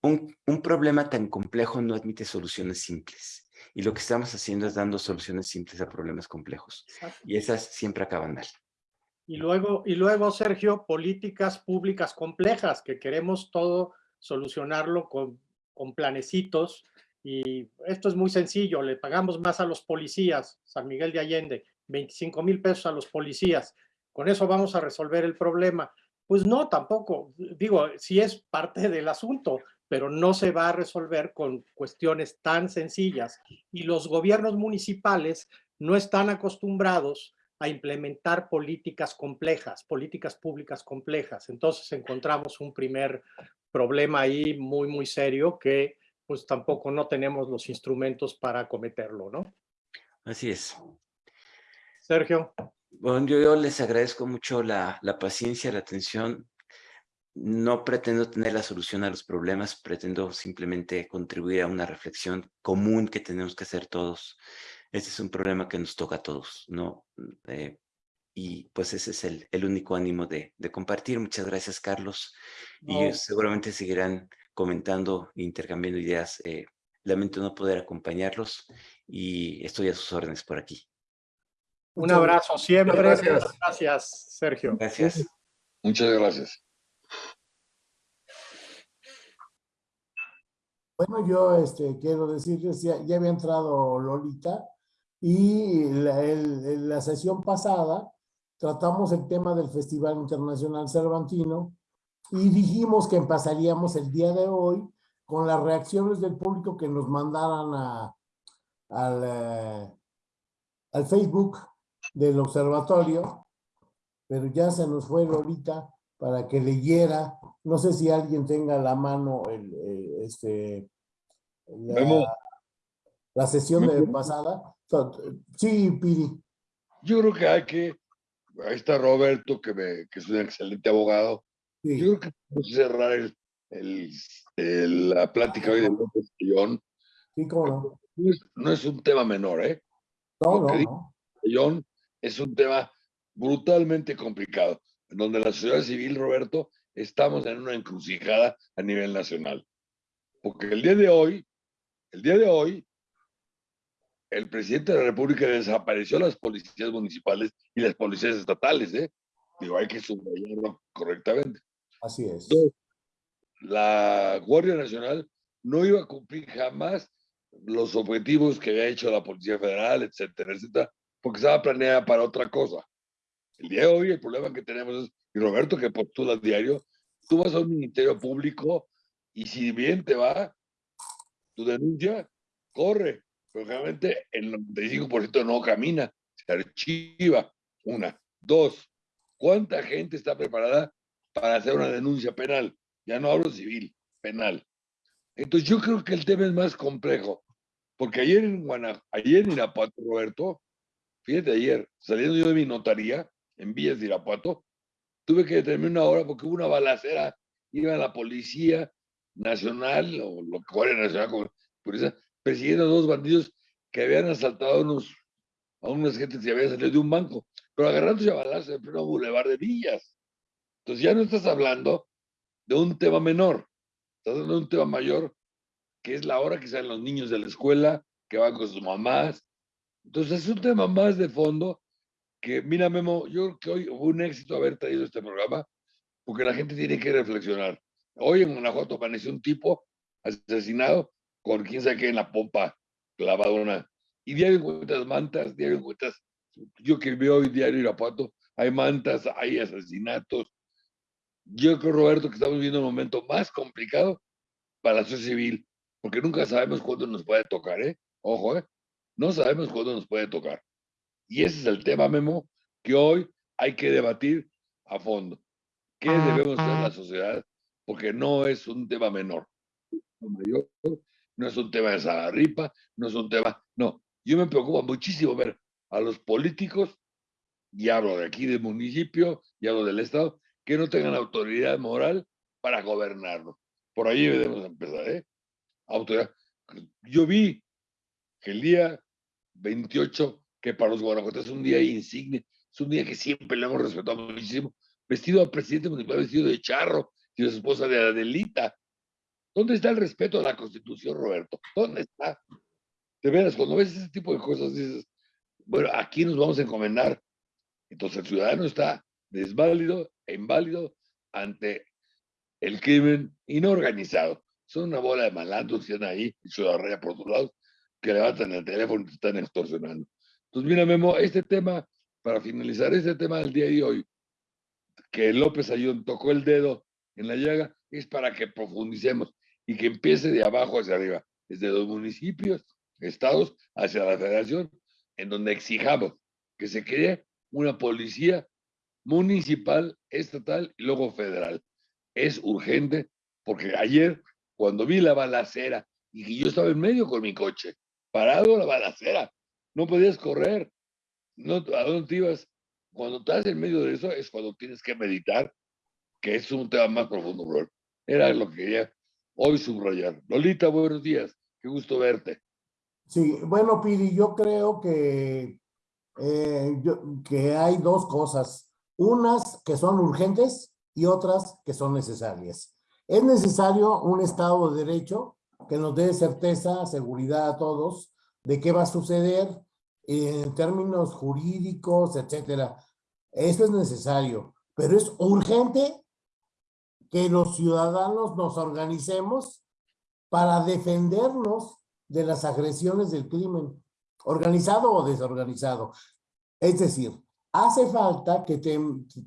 un, un, problema tan complejo no admite soluciones simples. Y lo que estamos haciendo es dando soluciones simples a problemas complejos. Y esas siempre acaban mal. Y luego, y luego, Sergio, políticas públicas complejas, que queremos todo solucionarlo con, con planecitos. Y esto es muy sencillo, le pagamos más a los policías, San Miguel de Allende, 25 mil pesos a los policías. Con eso vamos a resolver el problema Pues no, tampoco. Digo, sí es parte del asunto, pero no se va a resolver con cuestiones tan sencillas. Y los gobiernos municipales no están acostumbrados a implementar políticas complejas, políticas públicas complejas. Entonces encontramos un primer problema ahí muy, muy serio que pues tampoco no tenemos los instrumentos para acometerlo, ¿no? Así es. Sergio. Bueno, yo, les agradezco mucho la, la paciencia, la atención. No pretendo tener la solución a los problemas, pretendo simplemente contribuir a una reflexión común que tenemos que hacer todos. Este es un problema que nos toca a todos, ¿no? Eh, y pues ese es el, el único ánimo de, de, compartir. Muchas gracias, Carlos. Y seguramente seguirán comentando, intercambiando ideas. Eh, lamento no poder acompañarlos y estoy a sus órdenes por aquí. Un abrazo siempre. Gracias. gracias, Sergio. Gracias. Muchas gracias. Bueno, yo este, quiero decirles, ya, ya había entrado Lolita y la, el, la sesión pasada tratamos el tema del Festival Internacional Cervantino y dijimos que empezaríamos el día de hoy con las reacciones del público que nos mandaran a, al, eh, al Facebook del observatorio, pero ya se nos fue Lolita para que leyera, no sé si alguien tenga a la mano el, eh, este, la, la sesión de pasada. Sí, Piri. Yo creo que hay que, ahí está Roberto, que, me, que es un excelente abogado, sí. yo creo que podemos cerrar el, el, el, la plática hoy de López Guillón. Sí, cómo no. No es, no es un tema menor, ¿eh? No, Lo no, no es un tema brutalmente complicado, en donde la sociedad civil, Roberto, estamos en una encrucijada a nivel nacional. Porque el día de hoy, el día de hoy, el presidente de la República desapareció las policías municipales y las policías estatales, ¿eh? Digo, hay que subrayarlo correctamente. Así es. Dos, la Guardia Nacional no iba a cumplir jamás los objetivos que había hecho la Policía Federal, etcétera, etcétera, porque estaba planeada para otra cosa. El día de hoy el problema que tenemos es, y Roberto que postula diario, tú vas a un ministerio público y si bien te va tu denuncia, corre, realmente el 95% no camina, se archiva. Una. Dos, ¿cuánta gente está preparada para hacer una denuncia penal? Ya no hablo civil, penal. Entonces yo creo que el tema es más complejo, porque ayer en Guanajuato, ayer en Irapuato, Roberto, Fíjate, ayer, saliendo yo de mi notaría en Villas de Irapuato, tuve que detenerme una hora porque hubo una balacera. Iba la Policía Nacional, o lo que fuera Nacional, como policía, persiguiendo a dos bandidos que habían asaltado a, unos, a unas gentes que habían salido de un banco, pero agarrándose a balazos en pleno bulevar de Villas. Entonces ya no estás hablando de un tema menor, estás hablando de un tema mayor, que es la hora que salen los niños de la escuela, que van con sus mamás, entonces es un tema más de fondo que, mira Memo, yo creo que hoy hubo un éxito haber traído este programa porque la gente tiene que reflexionar. Hoy en Guanajuato apareció un tipo asesinado con quién sabe qué en la pompa clavada una. Y diario encuentras mantas, diario encuentras, yo que veo hoy diario Irapuato, hay mantas, hay asesinatos. Yo creo, Roberto, que estamos viviendo un momento más complicado para la sociedad civil, porque nunca sabemos cuándo nos puede tocar, ¿eh? Ojo, ¿eh? No sabemos cuándo nos puede tocar. Y ese es el tema, Memo, que hoy hay que debatir a fondo. ¿Qué debemos hacer en la sociedad? Porque no es un tema menor. No es un tema de Zagarripa, no es un tema... No, yo me preocupa muchísimo ver a los políticos, y hablo de aquí del municipio, y hablo del Estado, que no tengan autoridad moral para gobernarlo. Por ahí debemos empezar, ¿eh? Autoridad. Yo vi que el día 28, que para los guanajuatenses es un día insigne, es un día que siempre le hemos respetado muchísimo, vestido al presidente municipal, vestido de charro, y de su esposa de Adelita. ¿Dónde está el respeto a la Constitución, Roberto? ¿Dónde está? De veras, cuando ves ese tipo de cosas, dices, bueno, aquí nos vamos a encomendar. Entonces el ciudadano está desválido e inválido ante el crimen inorganizado. Son una bola de malandros que están ahí, y ciudadanía por otro lado, que levantan el teléfono y te están extorsionando. Entonces, mira, Memo, este tema, para finalizar este tema del día de hoy, que López Ayón tocó el dedo en la llaga, es para que profundicemos y que empiece de abajo hacia arriba, desde los municipios, estados, hacia la federación, en donde exijamos que se cree una policía municipal, estatal y luego federal. Es urgente porque ayer, cuando vi la balacera y que yo estaba en medio con mi coche, parado la balacera, no podías correr, no, ¿a dónde te ibas? Cuando estás en medio de eso es cuando tienes que meditar, que es un tema más profundo, bro. Era lo que quería hoy subrayar. Lolita, buenos días, qué gusto verte. Sí, bueno, Piri, yo creo que, eh, que hay dos cosas, unas que son urgentes y otras que son necesarias. Es necesario un Estado de Derecho que nos dé certeza, seguridad a todos de qué va a suceder en términos jurídicos, etcétera. Eso es necesario, pero es urgente que los ciudadanos nos organicemos para defendernos de las agresiones del crimen, organizado o desorganizado. Es decir, hace falta que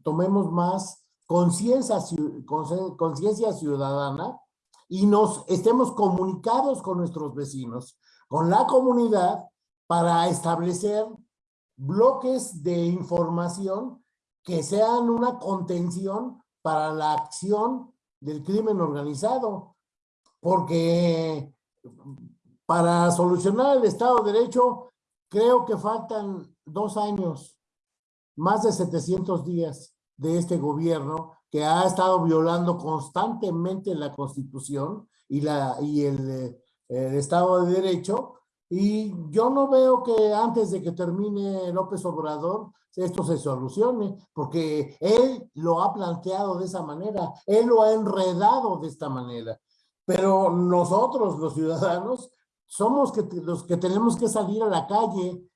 tomemos más conciencia ciudadana y nos estemos comunicados con nuestros vecinos, con la comunidad, para establecer bloques de información que sean una contención para la acción del crimen organizado. Porque para solucionar el Estado de Derecho, creo que faltan dos años, más de 700 días de este gobierno que ha estado violando constantemente la Constitución y, la, y el, el Estado de Derecho, y yo no veo que antes de que termine López Obrador esto se solucione, porque él lo ha planteado de esa manera, él lo ha enredado de esta manera. Pero nosotros, los ciudadanos, somos que, los que tenemos que salir a la calle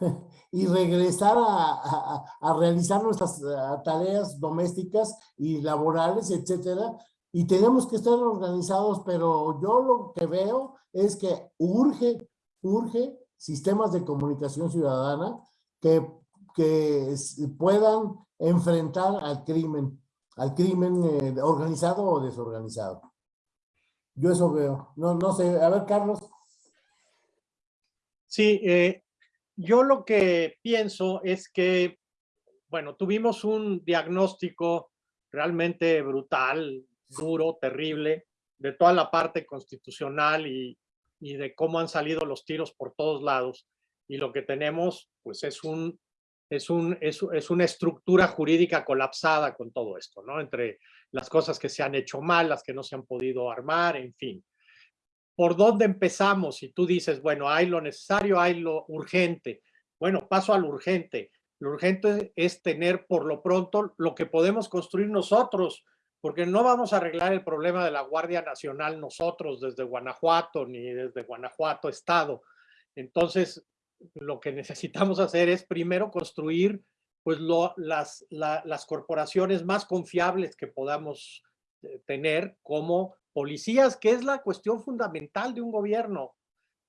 y regresar a, a, realizar nuestras tareas domésticas y laborales, etcétera, y tenemos que estar organizados, pero yo lo que veo es que urge urge sistemas de comunicación ciudadana que, que puedan enfrentar al crimen, al crimen eh, organizado o desorganizado. Yo eso veo. No, no sé, a ver, Carlos. Sí, eh, yo lo que pienso es que, bueno, tuvimos un diagnóstico realmente brutal, duro, terrible, de toda la parte constitucional y, y de cómo han salido los tiros por todos lados. Y lo que tenemos, pues es, un, es, un, es, es una estructura jurídica colapsada con todo esto, ¿no? Entre las cosas que se han hecho mal, las que no se han podido armar, en fin. ¿Por dónde empezamos? Si tú dices, bueno, hay lo necesario, hay lo urgente. Bueno, paso al urgente. Lo urgente es tener por lo pronto lo que podemos construir nosotros, porque no vamos a arreglar el problema de la Guardia Nacional nosotros desde Guanajuato ni desde Guanajuato Estado. Entonces, lo que necesitamos hacer es primero construir pues lo, las, las corporaciones más confiables que podamos eh, tener como policías, que es la cuestión fundamental de un gobierno.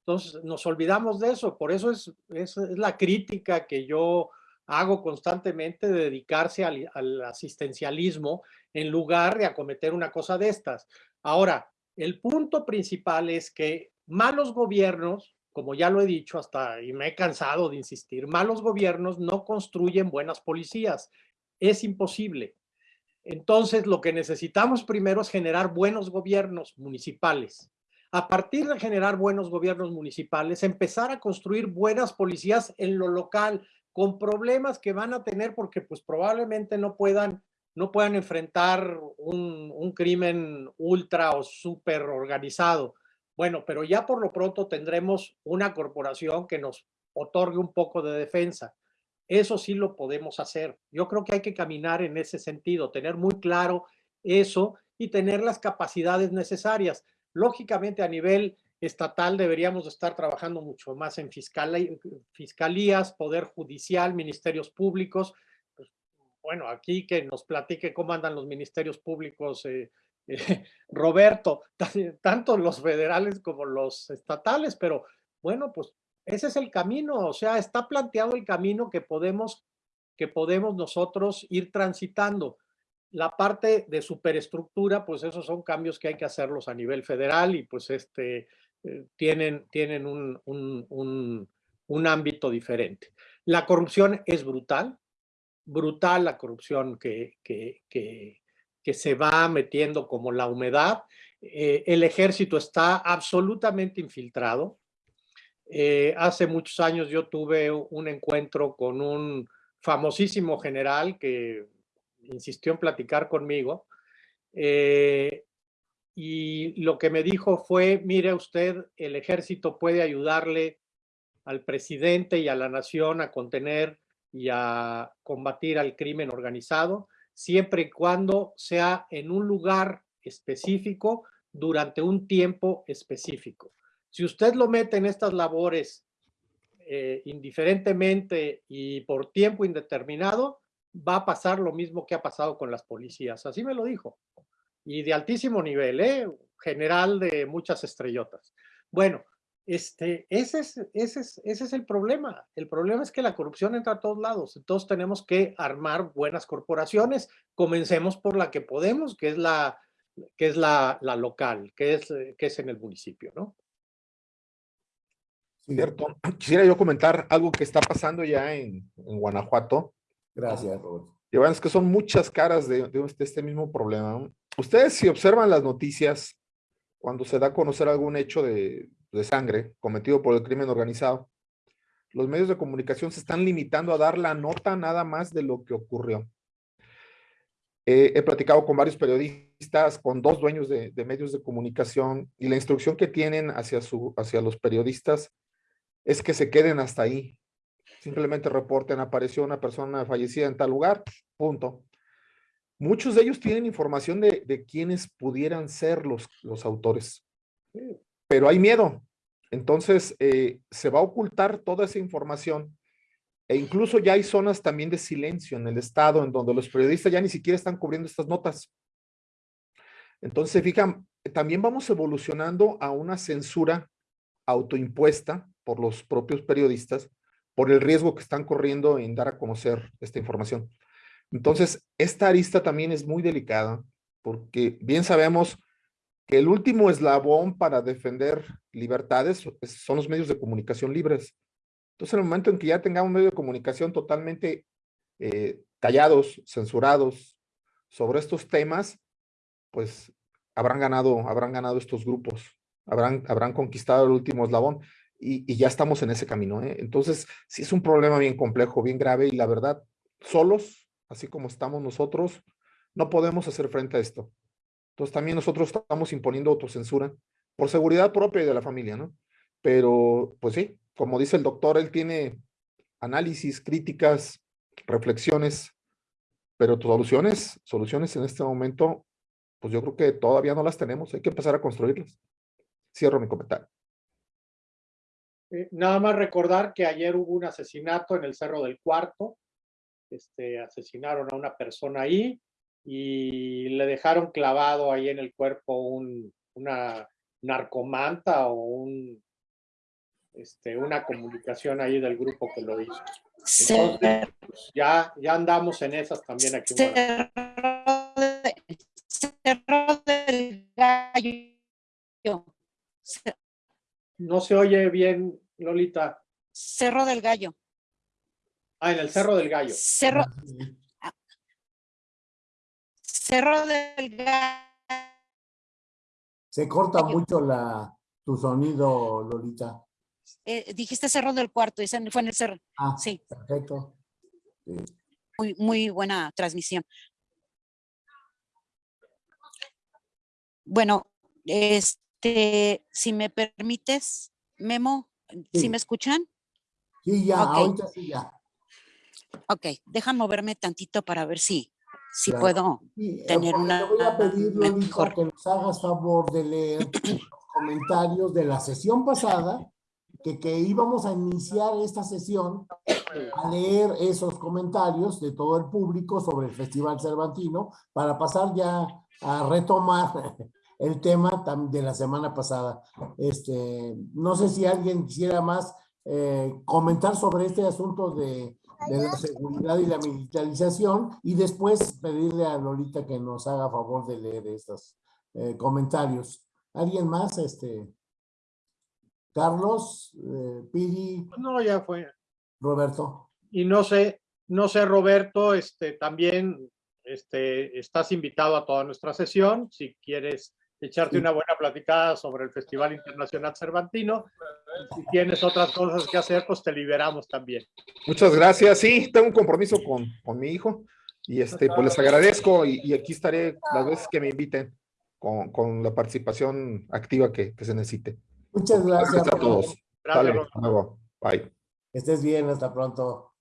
Entonces, nos olvidamos de eso. Por eso es, es, es la crítica que yo hago constantemente de dedicarse al, asistencialismo en lugar de acometer una cosa de estas. Ahora, el punto principal es que malos gobiernos, como ya lo he dicho hasta y me he cansado de insistir, malos gobiernos no construyen buenas policías. Es imposible. Entonces, lo que necesitamos primero es generar buenos gobiernos municipales. A partir de generar buenos gobiernos municipales, empezar a construir buenas policías en lo local, con problemas que van a tener porque pues probablemente no puedan, no puedan enfrentar un, un crimen ultra o súper organizado. Bueno, pero ya por lo pronto tendremos una corporación que nos otorgue un poco de defensa. Eso sí lo podemos hacer. Yo creo que hay que caminar en ese sentido, tener muy claro eso y tener las capacidades necesarias. Lógicamente a nivel estatal deberíamos estar trabajando mucho más en fiscalías, poder judicial, ministerios públicos. Pues, bueno, aquí que nos platique cómo andan los ministerios públicos, eh, eh, Roberto, tanto los federales como los estatales, pero bueno, pues ese es el camino, o sea, está planteado el camino que podemos, que podemos nosotros ir transitando. la parte de superestructura, pues esos son cambios que hay que hacerlos a nivel federal y pues este, eh, tienen, tienen un, un, un, ámbito diferente. La corrupción es brutal, brutal la corrupción que, que, que, se va metiendo como la humedad. Eh, el ejército está absolutamente infiltrado. Eh, hace muchos años yo tuve un encuentro con un famosísimo general que insistió en platicar conmigo. Y lo que me dijo fue, mire usted, el ejército puede ayudarle al presidente y a la nación a contener y a combatir al crimen organizado, siempre y cuando sea en un lugar específico durante un tiempo específico. Si usted lo mete en estas labores eh, indiferentemente y por tiempo indeterminado, va a pasar lo mismo que ha pasado con las policías. Así me lo dijo. Y de altísimo nivel, ¿eh? general de muchas estrellotas. Bueno, este, ese, es, ese, es, ese es el problema. El problema es que la corrupción entra a todos lados. Entonces tenemos que armar buenas corporaciones. Comencemos por la que podemos, que es la, que es la, la local, que es, que es en el municipio, ¿no? Cierto. Quisiera yo comentar algo que está pasando ya en, en Guanajuato. Gracias, Roberto. Y bueno, es que son muchas caras de, de, este mismo problema. Ustedes si observan las noticias, cuando se da a conocer algún hecho de, sangre cometido por el crimen organizado, los medios de comunicación se están limitando a dar la nota nada más de lo que ocurrió. He platicado con varios periodistas, con dos dueños de, de, medios de comunicación y la instrucción que tienen hacia, su, hacia los periodistas es que se queden hasta ahí, Simplemente reporten, apareció una persona fallecida en tal lugar, punto. Muchos de ellos tienen información de, de quiénes pudieran ser los, los autores, pero hay miedo. Entonces, eh, se va a ocultar toda esa información e incluso ya hay zonas también de silencio en el estado en donde los periodistas ya ni siquiera están cubriendo estas notas. Entonces, fijan, también vamos evolucionando a una censura autoimpuesta por los propios periodistas por el riesgo que están corriendo en dar a conocer esta información. Entonces, esta arista también es muy delicada porque bien sabemos que el último eslabón para defender libertades son los medios de comunicación libres. Entonces, en el momento en que ya tengamos medios de comunicación totalmente eh, callados, censurados sobre estos temas, pues habrán ganado, habrán ganado estos grupos, habrán, habrán conquistado el último eslabón y, ya estamos en ese camino. ¿eh? Entonces, sí es un problema bien complejo, bien grave y la verdad, solos, así como estamos nosotros, no podemos hacer frente a esto. Entonces también nosotros estamos imponiendo autocensura por seguridad propia y de la familia, ¿no? Pero, pues sí, como dice el doctor, él tiene análisis, críticas, reflexiones, pero soluciones, soluciones en este momento, pues yo creo que todavía no las tenemos, hay que empezar a construirlas. Cierro mi comentario. Eh, nada más recordar que ayer hubo un asesinato en el Cerro del Cuarto. Este, asesinaron a una persona ahí y le dejaron clavado ahí en el cuerpo un, una narcomanta o un, este, una comunicación ahí del grupo que lo hizo. Entonces, pues, ya, ya andamos en esas también aquí. Cerro, Cerro del Gallo. No se oye bien Lolita? Cerro del Gallo. Ah, en el Cerro del Gallo. Cerro. Cerro del Gallo. Se corta mucho la, tu sonido, Lolita. Eh, dijiste Cerro del Cuarto, y fue en el Cerro. Ah, sí. Perfecto. Sí. Muy, muy buena transmisión. Bueno, este, si me permites, Memo, ¿Sí, me escuchan? Sí, ya, okay. ahorita sí ya. Ok, deja moverme tantito para ver si, si claro. puedo sí, tener una... Te voy a pedir, Lolita, que nos hagas favor de leer los comentarios de la sesión pasada, que, que íbamos a iniciar esta sesión a leer esos comentarios de todo el público sobre el Festival Cervantino para pasar ya a retomar el tema de la semana pasada. Este, no sé si alguien quisiera más eh, comentar sobre este asunto de de la seguridad y la militarización y después pedirle a Lolita que nos haga favor de leer estos eh, comentarios. ¿Alguien más? Este, Carlos, eh, Piri, No, ya fue. Roberto. Y no sé, no sé, Roberto, este, también este, estás invitado a toda nuestra sesión. Si quieres echarte una buena platicada sobre el Festival Internacional Cervantino. Si tienes otras cosas que hacer, pues te liberamos también. Muchas gracias. Sí, tengo un compromiso con, con mi hijo y este, pues les agradezco y, y aquí estaré las veces que me inviten con, con la participación activa que, que se necesite. Muchas gracias. Gracias a todos. Gracias, Roberto. hasta luego. Bye. Que estés bien, hasta pronto.